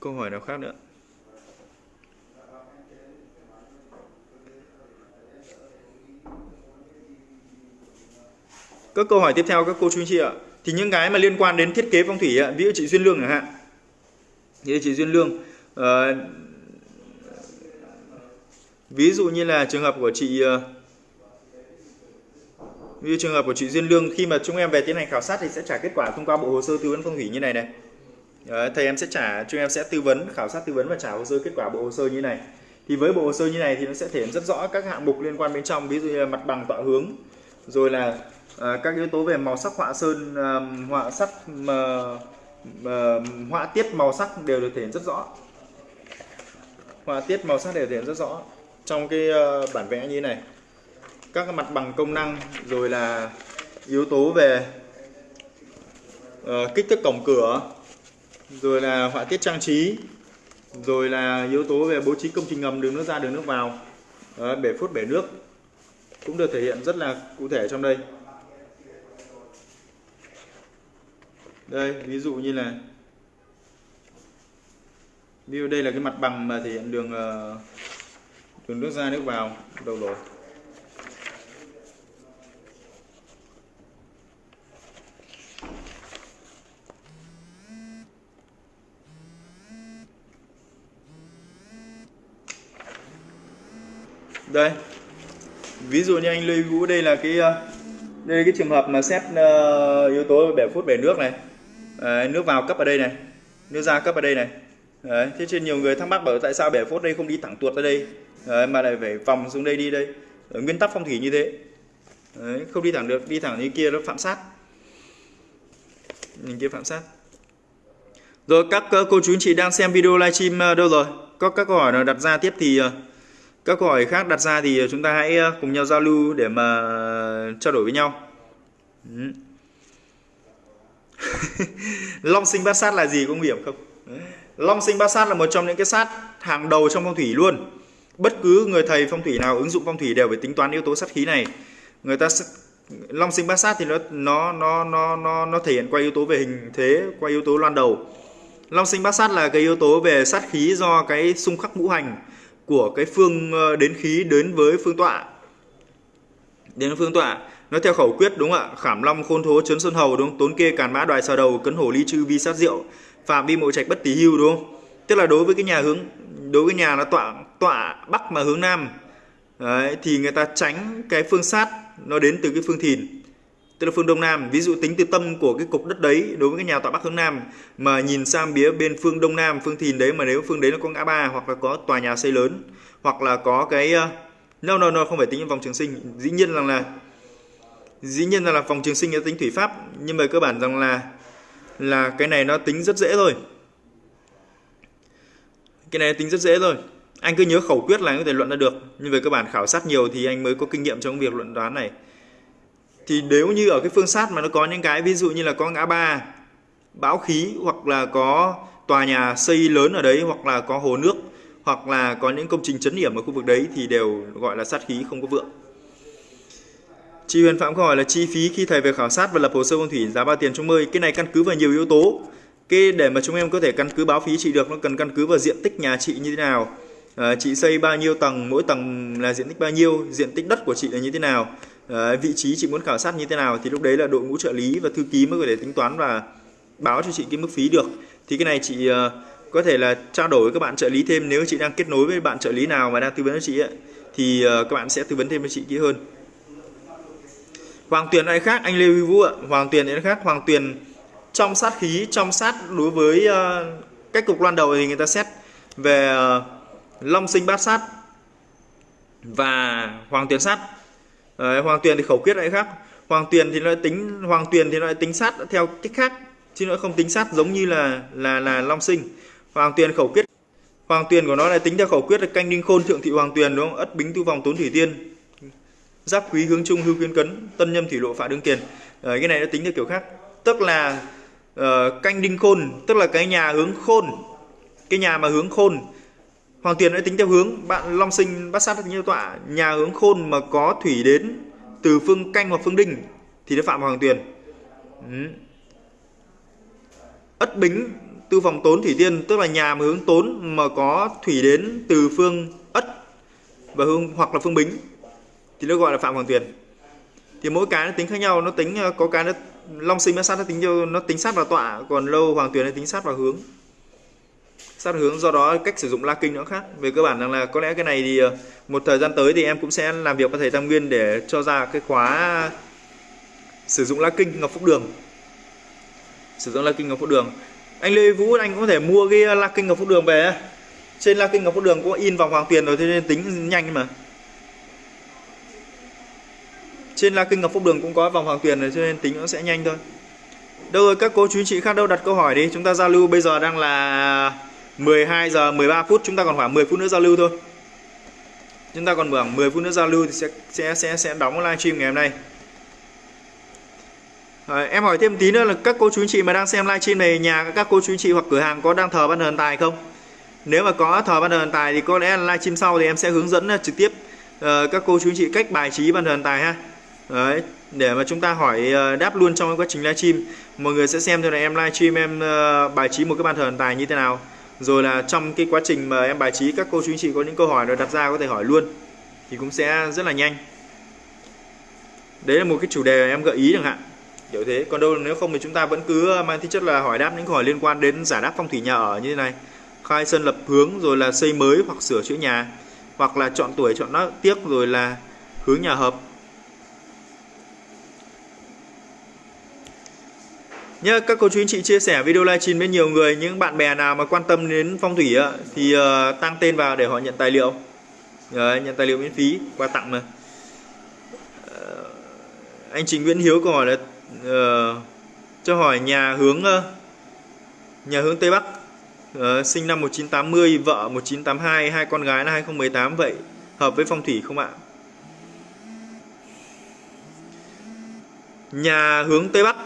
Câu hỏi nào khác nữa? Các câu hỏi tiếp theo các cô chú anh chị ạ. Thì những cái mà liên quan đến thiết kế phong thủy ạ ví dụ chị duyên lương chẳng hạn. Như chị duyên lương uh, ví dụ như là trường hợp của chị uh, ví dụ trường hợp của chị duyên lương khi mà chúng em về tiến hành khảo sát thì sẽ trả kết quả thông qua bộ hồ sơ tư vấn phong thủy như này này. Đấy, thầy em sẽ trả chúng em sẽ tư vấn khảo sát tư vấn và trả hồ sơ kết quả bộ hồ sơ như này. Thì với bộ hồ sơ như này thì nó sẽ thể hiện rất rõ các hạng mục liên quan bên trong ví dụ như là mặt bằng tọa hướng rồi là à, các yếu tố về màu sắc họa sơn à, họa sắc mà, mà họa tiết màu sắc đều được thể hiện rất rõ. Họa tiết màu sắc đều thể hiện rất rõ. Trong cái uh, bản vẽ như thế này các mặt bằng công năng rồi là yếu tố về uh, kích thước cổng cửa rồi là họa tiết trang trí rồi là yếu tố về bố trí công trình ngầm đường nước ra đường nước vào uh, bể phốt bể nước cũng được thể hiện rất là cụ thể trong đây. đây ví dụ như là ví dụ đây là cái mặt bằng mà thể hiện đường ờ, đường nước ra nước vào đầu rồi đây ví dụ như anh Lê Vũ đây là cái ờ, đây là cái trường hợp mà xét uh, yếu tố bể phút bể nước này. Đấy, nước vào cấp ở đây này. Nước ra cấp ở đây này. Đấy, thế trên nhiều người thắc mắc bảo tại sao bể phốt đây không đi thẳng tuột ra đây? Đấy, mà lại phải vòng xuống đây đi đây. Ở nguyên tắc phong thủy như thế. Đấy, không đi thẳng được đi thẳng như kia nó phạm sát. Nhìn kia phạm sát. Rồi các cô chú anh chị đang xem video livestream ờ, đâu rồi? Có các câu hỏi nào đặt ra tiếp thì ờ, các câu hỏi khác đặt ra thì ờ, chúng ta hãy cùng nhau giao lưu để mà trao đổi với nhau. Ừ long sinh bát sát là gì có nguy hiểm không? Long sinh bát sát là một trong những cái sát hàng đầu trong phong thủy luôn. Bất cứ người thầy phong thủy nào, ứng dụng phong thủy đều phải tính toán yếu tố sát khí này. Người ta long sinh bát sát thì nó nó nó nó nó nó thể hiện qua yếu tố về hình thế, qua yếu tố loan đầu. Long sinh bát sát là cái yếu tố về sát khí do cái xung khắc ngũ hành của cái phương ờ, đến khí đến với phương tọa. Đến phương tọa nó theo khẩu quyết đúng không ạ? Khảm long khôn thố chấn sơn hầu đúng không? Tốn kê càn mã đoài xào đầu cấn hổ ly chư vi sát rượu phạm vi mộ trạch bất tỷ hưu đúng không? Tức là đối với cái nhà hướng đối với nhà nó tọa tọa bắc mà hướng nam. Đấy, thì người ta tránh cái phương sát nó đến từ cái phương thìn tức là phương đông nam. Ví dụ tính từ tâm của cái cục đất đấy đối với cái nhà tọa bắc hướng nam mà nhìn sang phía bên phương đông nam phương thìn đấy mà nếu phương đấy nó có ngã ba hoặc là có tòa nhà xây lớn hoặc là có cái ờ, no no no không phải tính vòng trường sinh. Dĩ nhiên rằng là dĩ nhiên là, là vòng trường sinh nó tính thủy pháp nhưng mà cơ bản rằng là là cái này nó tính rất dễ thôi. Cái này tính rất dễ thôi. Anh cứ nhớ khẩu quyết là anh có thể luận ra được nhưng về cơ bản khảo sát nhiều thì anh mới có kinh nghiệm trong việc luận đoán này. Thì nếu như ở cái phương sát mà nó có những cái ví dụ như là có ngã ba bão khí hoặc là có tòa nhà xây lớn ở đấy hoặc là có hồ nước hoặc là có những công trình chấn điểm ở khu vực đấy thì đều gọi là sát khí không có vượng. Chị Huyền Phạm có hỏi là chi phí khi thầy về khảo sát và lập hồ sơ phong thủy giá bao tiền trong mơi cái này căn cứ vào nhiều yếu tố. Cái để mà chúng em có thể căn cứ báo phí chị được nó cần căn cứ vào diện tích nhà chị như thế nào. À, chị xây bao nhiêu tầng mỗi tầng là diện tích bao nhiêu diện tích đất của chị là như thế nào. À, vị trí chị muốn khảo sát như thế nào thì lúc đấy là đội ngũ trợ lý và thư ký mới có thể tính toán và báo cho chị cái mức phí được. Thì cái này chị uh, có thể là trao đổi với các bạn trợ lý thêm nếu chị đang kết nối với bạn trợ lý nào mà đang tư vấn cho chị ấy, thì uh, các bạn sẽ tư vấn thêm cho chị kỹ hơn. Hoàng Tuyền ai khác? Anh Lê Huy Vũ ạ. Hoàng Tuyền ai khác? Hoàng Tuyền trong sát khí trong sát đối với uh, cách cục loan đầu thì người ta xét về uh, long sinh bát sát và hoàng tuyền sát. Đấy, hoàng tuyền thì khẩu quyết lại khác? Hoàng tuyền thì nó tính hoàng tuyền thì nó tính sát theo cách khác chứ nó không tính sát giống như là là là long sinh. Hoàng tuyền khẩu quyết hoàng tuyền của nó là tính theo khẩu quyết là canh đinh khôn thượng thị hoàng tuyền đúng không? Ất bính tu vòng tốn thủy tiên giáp quý hướng trung hưu quyên cấn tân nhâm thủy lộ phạ đương kiền. À, cái này nó tính theo kiểu khác. Tức là uh, canh đinh khôn tức là cái nhà hướng khôn cái nhà mà hướng khôn. Hoàng tiền đã tính theo hướng bạn long sinh bát sát như tọa. Nhà hướng khôn mà có thủy đến từ phương canh hoặc phương đinh thì nó phạm vào hoàng tiền. Ừ. Ất bính tư phòng tốn thủy tiên tức là nhà mà hướng tốn mà có thủy đến từ phương ất và hướng hoặc là phương bính thì nó gọi là phạm hoàng tuyền Thì mỗi cái nó tính khác nhau, nó tính ờ, có cái nó long sinh nó sát nó tính cho nó tính sát vào tọa, còn lâu hoàng tuyền nó tính sát vào hướng. Sát hướng do đó cách sử dụng la kinh nó khác. Về cơ bản rằng là có lẽ cái này thì ờ, một thời gian tới thì em cũng sẽ làm việc với thầy Tam Nguyên để cho ra cái khóa sử dụng la kinh ngọc phúc đường. Sử dụng la kinh ngọc phúc đường. Anh Lê Vũ anh cũng có thể mua cái ờ, la kinh ngọc phúc đường về trên la kinh ngọc phúc đường có in vòng hoàng tiền rồi thế nên tính nhanh mà trên la kinh ngọc phúc đường cũng có vòng hoàng tiền rồi cho nên tính nó sẽ nhanh thôi. Đâu rồi các cô chú chị khác đâu đặt câu hỏi đi. Chúng ta giao lưu bây giờ đang là 12 giờ 13 phút chúng ta còn khoảng 10 phút nữa giao lưu thôi. Chúng ta còn khoảng 10 phút nữa giao lưu thì sẽ sẽ sẽ sẽ đóng livestream ngày hôm nay. À, em hỏi thêm tí nữa là các cô chú anh chị mà đang xem livestream này nhà các cô chú anh chị hoặc cửa hàng có đang thờ ban thần tài không? Nếu mà có thờ ban thần tài thì có lẽ livestream sau thì em sẽ hướng dẫn ờ, trực tiếp uh, các cô chú anh chị cách bài trí ban thần tài ha. Đấy, để mà chúng ta hỏi ờ, đáp luôn trong quá trình livestream. Mọi người sẽ xem cho là em livestream em ờ, bài trí một cái bàn thờ tài như thế nào. Rồi là trong cái quá trình mà em bài trí các cô chú anh chị có những câu hỏi rồi đặt ra có thể hỏi luôn thì cũng sẽ rất là nhanh. Đấy là một cái chủ đề em gợi ý chẳng hạn. Kiểu thế. Còn đâu nếu không thì chúng ta vẫn cứ ờ, mang tính chất là hỏi đáp những câu hỏi liên quan đến giải đáp phong thủy nhà ở như thế này. Khai sơn lập hướng rồi là xây mới hoặc sửa chữa nhà. Hoặc là chọn tuổi chọn nó tiếc rồi là hướng nhà hợp. Nhớ các cô chú anh chị chia sẻ video livestream với nhiều người những bạn bè nào mà quan tâm đến phong thủy á, thì uh, tăng tên vào để họ nhận tài liệu. Đấy, nhận tài liệu miễn phí quà tặng mà. Uh, anh Trình Nguyễn Hiếu câu hỏi là uh, cho hỏi nhà hướng uh, nhà hướng Tây Bắc. Uh, sinh năm 1980 vợ 1982 hai con gái là 2018 vậy hợp với phong thủy không ạ? Nhà hướng Tây Bắc.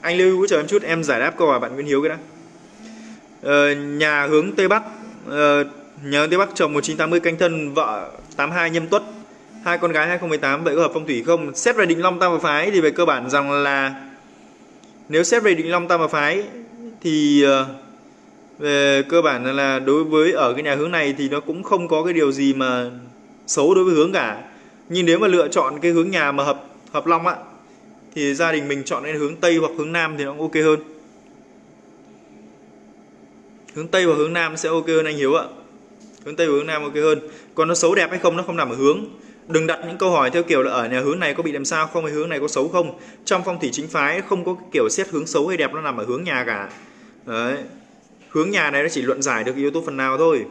Anh lưu hỗ trợ em chút em giải đáp câu hỏi bạn Nguyễn Hiếu cái đã. Ờ, nhà hướng Tây Bắc ờ, nhà hướng Tây Bắc chồng 1980 canh thân vợ 82 nhâm tuất hai con gái 2018 vậy có hợp phong thủy không? Xét về định long tam và phái thì về cơ bản rằng là nếu xét về định long tam và phái thì ờ, về cơ bản là đối với ở cái nhà hướng này thì nó cũng không có cái điều gì mà xấu đối với hướng cả. Nhưng nếu mà lựa chọn cái hướng nhà mà hợp hợp long á thì gia đình mình chọn lên hướng tây hoặc hướng nam thì nó cũng ok hơn. Hướng tây và hướng nam sẽ ok hơn anh hiếu ạ. Hướng tây và hướng nam ok hơn. Còn nó xấu đẹp hay không nó không nằm ở hướng. Đừng đặt những câu hỏi theo kiểu là ở nhà hướng này có bị làm sao không hay hướng này có xấu không. Trong phong thủy chính phái không có kiểu xét hướng xấu hay đẹp nó nằm ở hướng nhà cả. Đấy. Hướng nhà này nó chỉ luận giải được yếu tố phần nào thôi.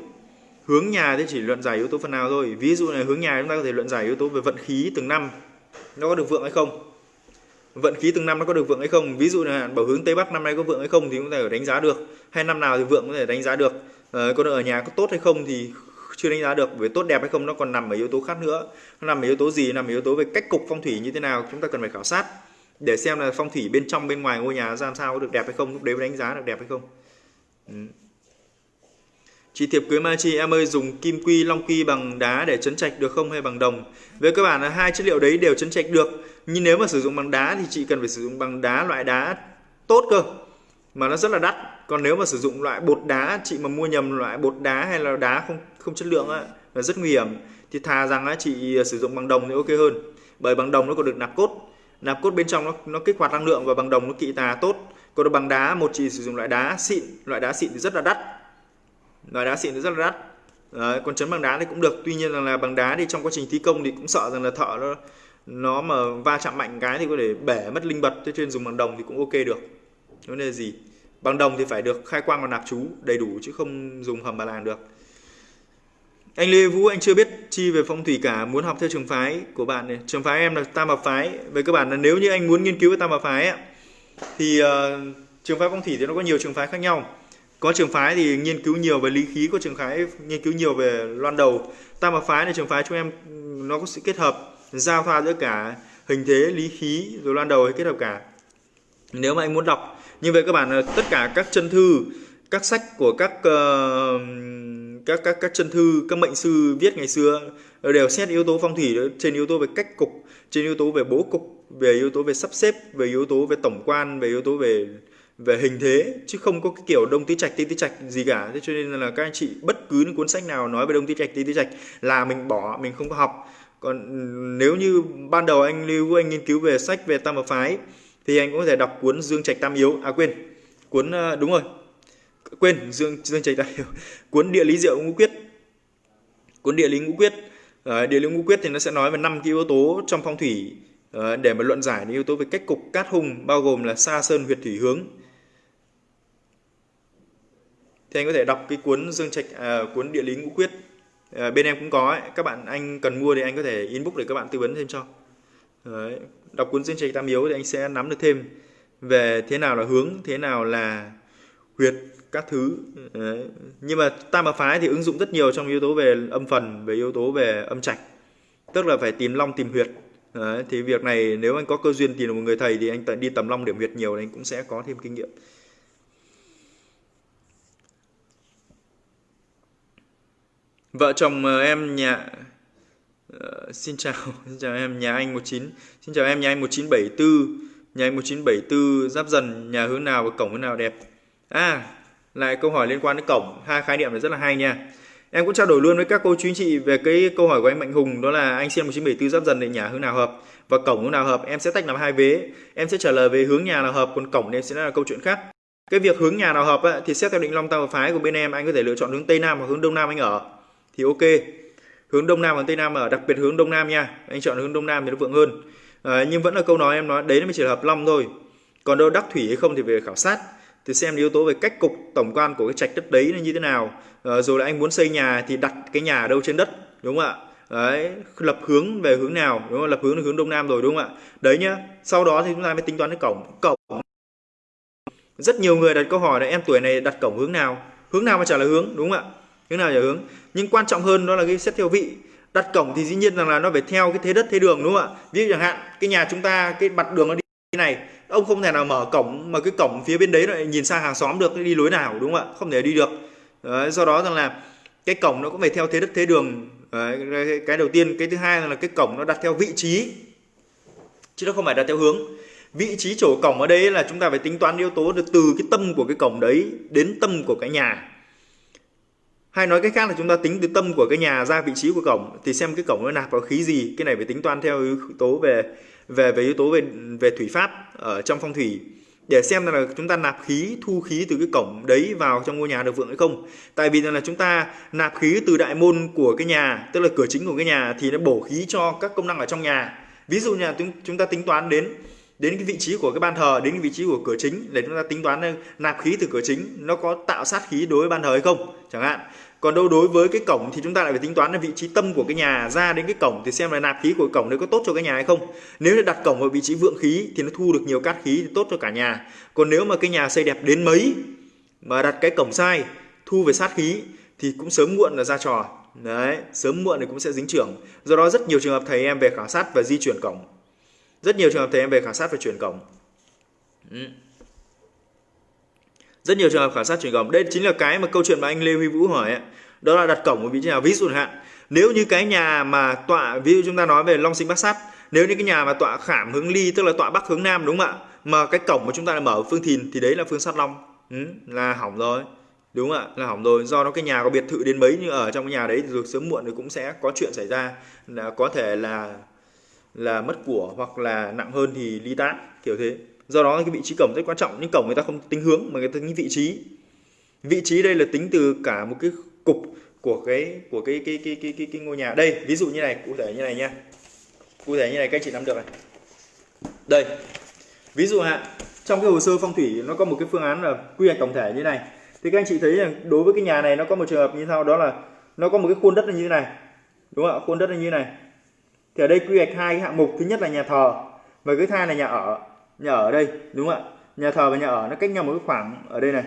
Hướng nhà thì chỉ luận giải yếu tố phần nào thôi. Ví dụ là hướng nhà chúng ta có thể luận giải yếu tố về vận khí từng năm. Nó có được vượng hay không? Vận khí từng năm nó có được vượng hay không? Ví dụ là bảo hướng tây bắc năm nay có vượng hay không thì chúng ta phải đánh giá được. Hay năm nào thì vượng có thể đánh giá được. Ờ, à, còn ở nhà có tốt hay không thì chưa đánh giá được. Về tốt đẹp hay không nó còn nằm ở yếu tố khác nữa. Nó nằm ở yếu tố gì? Nằm ở yếu tố về cách cục phong thủy như thế nào? Chúng ta cần phải khảo sát để xem là phong thủy bên trong bên ngoài ngôi nhà ra sao có được đẹp hay không lúc đấy mới đánh giá được đẹp hay không. Ừ. Chị thiệp cưới Mai Chi em ơi dùng kim quy long quy bằng đá để chấn trạch được không hay bằng đồng? Về cơ bản là hai chất liệu đấy đều chấn trạch được. Nhưng nếu mà sử dụng bằng đá thì chị cần phải sử dụng bằng đá loại đá tốt cơ. Mà nó rất là đắt. Còn nếu mà sử dụng loại bột đá chị mà mua nhầm loại bột đá hay là đá không không chất lượng á là rất nguy hiểm. Thì thà rằng á chị à, sử dụng bằng đồng thì ok hơn. Bởi bằng đồng nó còn được nạp cốt. Nạp cốt bên trong nó nó kích hoạt năng lượng và bằng đồng nó kỵ tà tốt. Còn bằng đá một chị sử dụng loại đá xịn, loại đá xịn thì rất là đắt loại đá xịn thì rất là đắt Đấy, còn chấn bằng đá thì cũng được tuy nhiên là, là bằng đá thì trong quá trình thi công thì cũng sợ rằng là thợ nó nó mà va chạm mạnh cái thì có thể bể mất linh bật cho nên dùng bằng đồng thì cũng ok được. Vấn đề gì? Bằng đồng thì phải được khai quang và nạp chú đầy đủ chứ không dùng hầm bà làng được. Anh Lê Vũ anh chưa biết chi về phong thủy cả muốn học theo trường phái của bạn này. Trường phái em là tam hợp phái. Về cơ bản là nếu như anh muốn nghiên cứu về tam hợp phái ấy, thì uh, trường phái phong thủy thì nó có nhiều trường phái khác nhau. Có trường phái thì nghiên cứu nhiều về lý khí có trường phái nghiên cứu nhiều về loan đầu. Tam hợp phái là trường phái chúng em nó có sự kết hợp giao thoa giữa cả hình thế lý khí rồi loan đầu hay kết hợp cả. Nếu mà anh muốn đọc như vậy các bạn à, tất cả các chân thư các sách của các uh, các các các chân thư các mệnh sư viết ngày xưa ờ, đều xét yếu tố phong thủy ờ, trên yếu tố về cách cục trên yếu tố về bố cục về yếu tố về sắp xếp về yếu tố về tổng quan về yếu tố về về hình thế chứ không có cái kiểu đông tứ trạch tây tứ trạch gì cả. Thế cho nên là các anh chị bất cứ cuốn sách nào nói về đông tứ trạch tây tứ trạch là mình bỏ mình không có học còn ừ, nếu như ban đầu anh lưu anh nghiên cứu về sách về tam hợp phái thì anh cũng có thể đọc cuốn dương trạch tam yếu à quên cuốn ờ, đúng rồi quên dương dương trạch tam yếu [laughs] cuốn địa lý diệu ngũ quyết. Cuốn địa lý ngũ quyết ờ, địa lý ngũ quyết thì nó sẽ nói về năm cái yếu tố trong phong thủy ờ, để mà luận giải những yếu tố về cách cục cát hung bao gồm là sa sơn huyệt thủy hướng. Thì anh có thể đọc cái cuốn dương trạch à, cuốn địa lý ngũ quyết à, bên em cũng có ấy. các bạn anh cần mua thì anh có thể inbox để các bạn tư vấn thêm cho Đấy. đọc cuốn dương trạch tam yếu thì anh sẽ nắm được thêm về thế nào là hướng thế nào là huyệt các thứ Đấy. nhưng mà tam hợp phái thì ứng dụng rất nhiều trong yếu tố về âm phần về yếu tố về âm trạch tức là phải tìm long tìm huyệt Đấy. thì việc này nếu anh có cơ duyên tìm được một người thầy thì anh đi tầm long điểm huyệt nhiều thì anh cũng sẽ có thêm kinh nghiệm Vợ chồng ờ, em nhà uh, xin chào, [laughs] xin chào em nhà anh 19. Xin chào em nhà anh 1974. Nhà anh 1974 giáp dần nhà hướng nào và cổng hướng nào đẹp. À, lại câu hỏi liên quan đến cổng, hai khái niệm này rất là hay nha. Em cũng trao đổi luôn với các cô chú anh chị về cái câu hỏi của anh Mạnh Hùng đó là anh xem 1974 giáp dần để nhà hướng nào hợp và cổng hướng nào hợp. Em sẽ tách làm hai vế. Em sẽ trả lời về hướng nhà nào hợp còn cổng thì em sẽ là câu chuyện khác. cái việc hướng nhà nào hợp ấy, thì xét theo định long tam phái của bên em anh có thể lựa chọn hướng tây nam hoặc hướng đông nam anh ở thì ok. Hướng đông nam và tây nam ở đặc biệt hướng đông nam nha. Anh chọn hướng đông nam thì nó vượng hơn. À, nhưng vẫn là câu nói em nói đấy mới chỉ là hợp long thôi. Còn đâu đắc thủy hay không thì về khảo sát. Thì xem yếu tố về cách cục tổng quan của cái trạch đất đấy nó như thế nào. À, rồi là anh muốn xây nhà thì đặt cái nhà ở đâu trên đất đúng không ạ? Đấy lập hướng về hướng nào đúng không? Lập hướng là hướng đông nam rồi đúng không ạ? Đấy nhá sau đó thì chúng ta mới tính toán cái cổng cổng. Rất nhiều người đặt câu hỏi là em tuổi này đặt cổng hướng nào? Hướng nào mà trả lời hướng đúng không ạ? Hướng nào trả hướng? Nhưng quan trọng hơn đó là cái xét theo vị. Đặt cổng thì dĩ nhiên rằng là nó phải theo cái thế đất thế đường đúng không ạ? Ví dụ chẳng hạn cái nhà chúng ta cái mặt đường nó đi này ông không thể nào mở cổng mà cái cổng phía bên đấy lại nhìn sang hàng xóm được đi lối nào đúng không ạ? Không thể đi được. Đấy, do đó rằng là cái cổng nó cũng phải theo thế đất thế đường. Đấy, cái đầu tiên. Cái thứ hai là cái cổng nó đặt theo vị trí. Chứ nó không phải đặt theo hướng. Vị trí chỗ cổng ở đây là chúng ta phải tính toán yếu tố được từ cái tâm của cái cổng đấy đến tâm của cái nhà hay nói cách khác là chúng ta tính từ tâm của cái nhà ra vị trí của cổng, thì xem cái cổng nó nạp vào khí gì, cái này phải tính toán theo yếu tố về về về yếu tố về về thủy pháp ở trong phong thủy. Để xem là chúng ta nạp khí, thu khí từ cái cổng đấy vào trong ngôi nhà được vượng hay không. Tại vì là chúng ta nạp khí từ đại môn của cái nhà, tức là cửa chính của cái nhà, thì nó bổ khí cho các công năng ở trong nhà. Ví dụ nhà chúng ta tính toán đến đến cái vị trí của cái ban thờ, đến cái vị trí của cửa chính, để chúng ta tính toán nạp khí từ cửa chính, nó có tạo sát khí đối với ban thờ hay không, chẳng hạn còn đâu đối với cái cổng thì chúng ta lại phải tính toán là vị trí tâm của cái nhà ra đến cái cổng, thì xem là nạp khí của cổng đấy có tốt cho cái nhà hay không. Nếu là đặt cổng ở vị trí vượng khí thì nó thu được nhiều cát khí thì tốt cho cả nhà. Còn nếu mà cái nhà xây đẹp đến mấy mà đặt cái cổng sai, thu về sát khí thì cũng sớm muộn là ra trò. Đấy, sớm muộn thì cũng sẽ dính trưởng. Do đó rất nhiều trường hợp thầy em về khảo sát và di chuyển cổng. Rất nhiều trường hợp thầy em về khảo sát và chuyển cổng. Ừ rất nhiều trường hợp khảo sát chuyển cổng đây chính là cái mà câu chuyện mà anh Lê Huy Vũ hỏi ấy. đó là đặt cổng ở vị trí nào? Ví dụ hạn nếu như cái nhà mà tọa ví dụ chúng ta nói về long sinh bắc sát nếu như cái nhà mà tọa khảm hướng ly tức là tọa bắc hướng nam đúng không ạ? Mà cái cổng mà chúng ta lại mở phương thìn thì đấy là phương sát long. Ừ, là hỏng rồi. Đúng không ạ? Là hỏng rồi. Do nó cái nhà có biệt thự đến mấy nhưng ở trong cái nhà đấy rồi sớm muộn thì cũng sẽ có chuyện xảy ra. Là có thể là là mất của hoặc là nặng hơn thì ly tán kiểu thế do đó cái vị trí cổng rất quan trọng nhưng cổng người ta không tính hướng mà người ta tính vị trí. Vị trí đây là tính từ cả một cái cục của cái của cái cái cái cái cái, cái ngôi nhà. Đây ví dụ như này cụ thể như này nha. Cụ thể như này các anh chị nắm được này. Đây ví dụ hạ trong cái hồ sơ phong thủy nó có một cái phương án là quy hoạch tổng thể như này. Thì các anh chị thấy là đối với cái nhà này nó có một trường hợp như sau đó là nó có một cái khuôn đất như thế này. Đúng không ạ? Khuôn đất như thế này. Thì ở đây quy hoạch hai cái hạng mục. Thứ nhất là nhà thờ và cái thứ hai là nhà ở nhà ở đây, đúng không ạ? Nhà thờ và nhà ở nó cách nhau một cái khoảng ở đây này.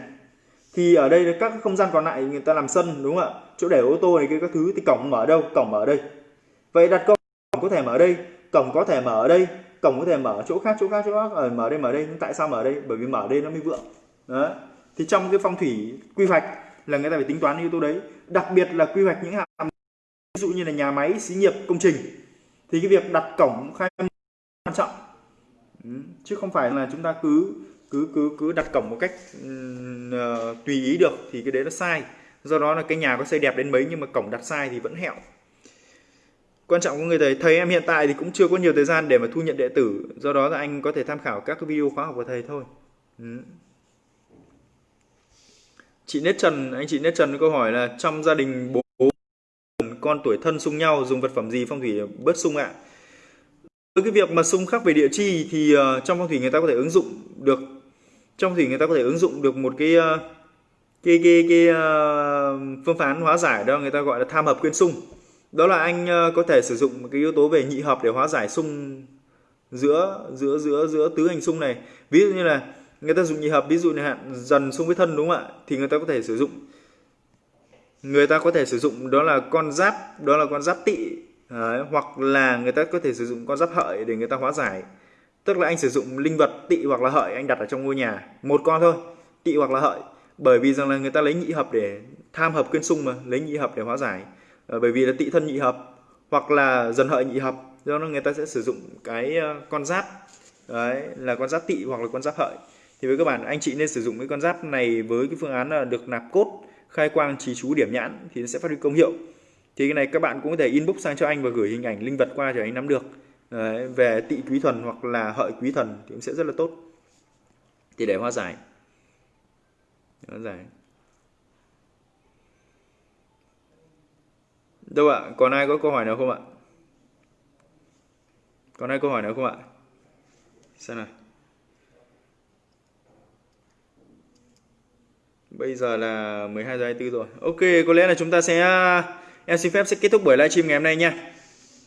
Thì ở đây các không gian còn lại người ta làm sân, đúng không ạ? Chỗ để ô tô này kia, các thứ, thì cổng mở đâu? Cổng mở ở đây. Vậy đặt câu, cổng có thể mở ở đây, cổng có thể mở ở đây, cổng có thể mở chỗ khác chỗ khác chỗ khác. Ở mở đây mở đây, nhưng tại sao mở ở đây? Bởi vì mở ở đây nó mới vượng. Đó. Thì trong cái phong thủy quy hoạch là người ta phải tính toán yếu tố đấy. Đặc biệt là quy hoạch những hạng ví dụ như là nhà máy, xí nghiệp, công trình. Thì cái việc đặt cổng khai quan trọng. Ừ, chứ không phải là chúng ta cứ cứ cứ cứ đặt cổng một cách uh, tùy ý được thì cái đấy nó sai. Do đó là cái nhà có xây đẹp đến mấy nhưng mà cổng đặt sai thì vẫn hẹo. Quan trọng của người thầy thầy em hiện tại thì cũng chưa có nhiều thời gian để mà thu nhận đệ tử. Do đó là anh có thể tham khảo các cái video khóa học của thầy thôi. Ừ. chị Nết Trần anh chị Nết Trần có câu hỏi là trong gia đình bố con tuổi thân xung nhau dùng vật phẩm gì phong thủy bớt xung ạ? Với cái việc mà xung khắc về địa chi thì uh, trong phong thủy người ta có thể ứng dụng được trong thủy người ta có thể ứng dụng được một cái uh, cái cái cái uh, phương phán hóa giải đó người ta gọi là tham hợp quyên xung đó là anh uh, có thể sử dụng một cái yếu tố về nhị hợp để hóa giải xung giữa giữa giữa giữa tứ hành xung này. Ví dụ như là người ta dùng nhị hợp ví dụ như hạn dần xung với thân đúng không ạ? Thì người ta có thể sử dụng. Người ta có thể sử dụng đó là con giáp đó là con giáp tỵ Đấy, hoặc là người ta có thể sử dụng con giáp hợi để người ta hóa giải. Tức là anh sử dụng linh vật tỵ hoặc là hợi anh đặt ở trong ngôi nhà một con thôi tỵ hoặc là hợi. Bởi vì rằng là người ta lấy nhị hợp để tham hợp quyên sung mà lấy nhị hợp để hóa giải. À, bởi vì là tỵ thân nhị hợp hoặc là dần hợi nhị hợp do đó người ta sẽ sử dụng cái ờ, con giáp. Đấy là con giáp tỵ hoặc là con giáp hợi. Thì với các bạn anh chị nên sử dụng cái con giáp này với cái phương án là được nạp cốt khai quang trì chú điểm nhãn thì nó sẽ phát huy công hiệu thì cái này các bạn cũng có thể inbox sang cho anh và gửi hình ảnh linh vật qua cho anh nắm được Đấy, về tị quý thần hoặc là hợi quý thần thì cũng sẽ rất là tốt thì để hóa giải hoa giải. Đâu ạ? Còn ai có câu hỏi nào không ạ? Còn ai câu hỏi nào không ạ? Xem nào. Bây giờ là 12 giờ 24 rồi. Ok, có lẽ là chúng ta sẽ em xin phép sẽ kết thúc buổi livestream ngày hôm nay nha.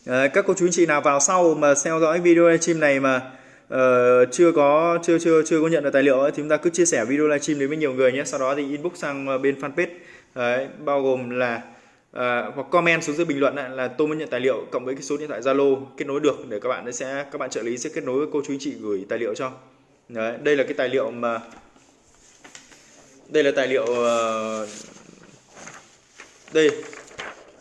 À, các cô chú anh chị nào vào sau mà theo dõi video livestream này mà uh, chưa có chưa chưa chưa có nhận được tài liệu ấy, thì chúng ta cứ chia sẻ video livestream đến với nhiều người nhé. Sau đó thì inbox sang ờ, bên fanpage Đấy, bao gồm là uh, hoặc comment xuống dưới bình luận là tôi muốn nhận tài liệu cộng với cái số điện thoại Zalo kết nối được để các bạn sẽ các bạn trợ lý sẽ kết nối với cô chú anh chị gửi tài liệu cho. Đấy, đây là cái tài liệu mà đây là tài liệu uh, đây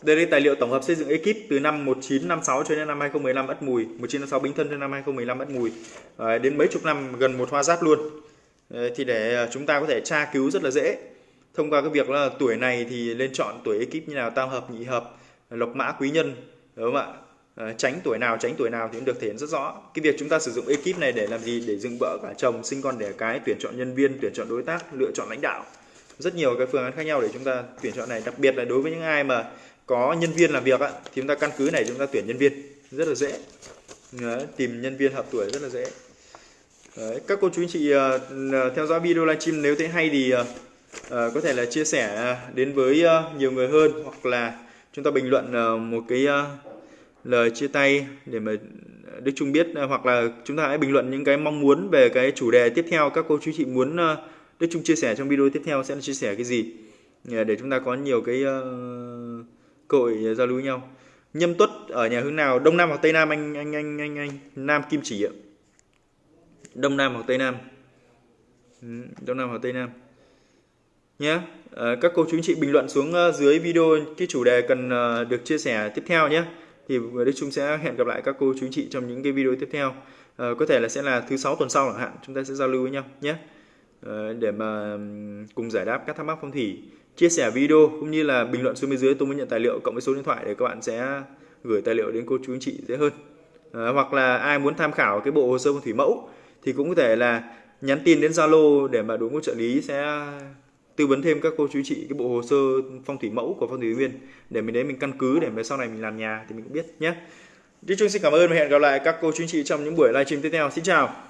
đây là tài liệu tổng hợp xây dựng ekip từ năm 1956 cho đến năm 2015 Ất Mùi 1956 Bính Thân cho năm 2015 Ất Mùi. À, đến mấy chục năm gần một hoa giáp luôn. À, thì để à, chúng ta có thể tra cứu rất là dễ. Thông qua cái việc là tuổi này thì lên chọn tuổi ekip như nào tam hợp nhị hợp lộc mã quý nhân đúng không ạ? À, tránh tuổi nào tránh tuổi nào thì cũng được thể hiện rất rõ. Cái việc chúng ta sử dụng ekip này để làm gì? Để dựng vợ cả chồng sinh con đẻ cái tuyển chọn nhân viên tuyển chọn đối tác lựa chọn lãnh đạo. Rất nhiều cái phương án khác nhau để chúng ta tuyển chọn này đặc biệt là đối với những ai mà có nhân viên làm việc á, thì chúng ta căn cứ này chúng ta tuyển nhân viên. Rất là dễ. Đấy, tìm nhân viên hợp tuổi rất là dễ. Đấy, các cô chú anh chị uh, theo dõi video livestream nếu thấy hay thì uh, uh, có thể là chia sẻ đến với uh, nhiều người hơn hoặc là chúng ta bình luận uh, một cái uh, lời chia tay để mà Đức Trung biết hoặc là chúng ta hãy bình luận những cái mong muốn về cái chủ đề tiếp theo. Các cô chú chị muốn Đức Trung chia sẻ trong video tiếp theo sẽ là chia sẻ cái gì để chúng ta có nhiều cái uh, cơ hội ờ, giao lưu với nhau. Nhâm tuất ở nhà hướng nào? Đông nam hoặc tây nam anh anh anh anh anh? Nam kim chỉ ạ. Đông nam hoặc tây nam. Đông nam hoặc tây nam. Nhé à, ờ, các cô chú anh chị bình luận xuống ờ, dưới video cái chủ đề cần được chia sẻ tiếp theo nhé thì Đức Trung sẽ hẹn gặp lại các cô chú anh chị trong những cái video tiếp theo. À, có thể là sẽ là thứ sáu tuần sau chẳng hạn chúng ta sẽ giao lưu với nhau nhé à, để mà cùng giải đáp các thắc mắc phong thủy chia sẻ video cũng như là bình luận xuống bên dưới tôi muốn nhận tài liệu cộng với số điện thoại để các bạn sẽ gửi tài liệu đến cô chú anh chị dễ hơn à, hoặc là ai muốn tham khảo cái bộ hồ sơ phong thủy mẫu thì cũng có thể là nhắn tin đến Zalo để mà đội ngũ trợ lý sẽ tư vấn thêm các cô chú chị cái bộ hồ sơ phong thủy mẫu của phong thủy viên để mình đấy mình căn cứ để mà sau này mình làm nhà thì mình cũng biết nhé. Đi Trung xin cảm ơn và hẹn gặp lại các cô chú chị trong những buổi livestream tiếp theo. Xin chào.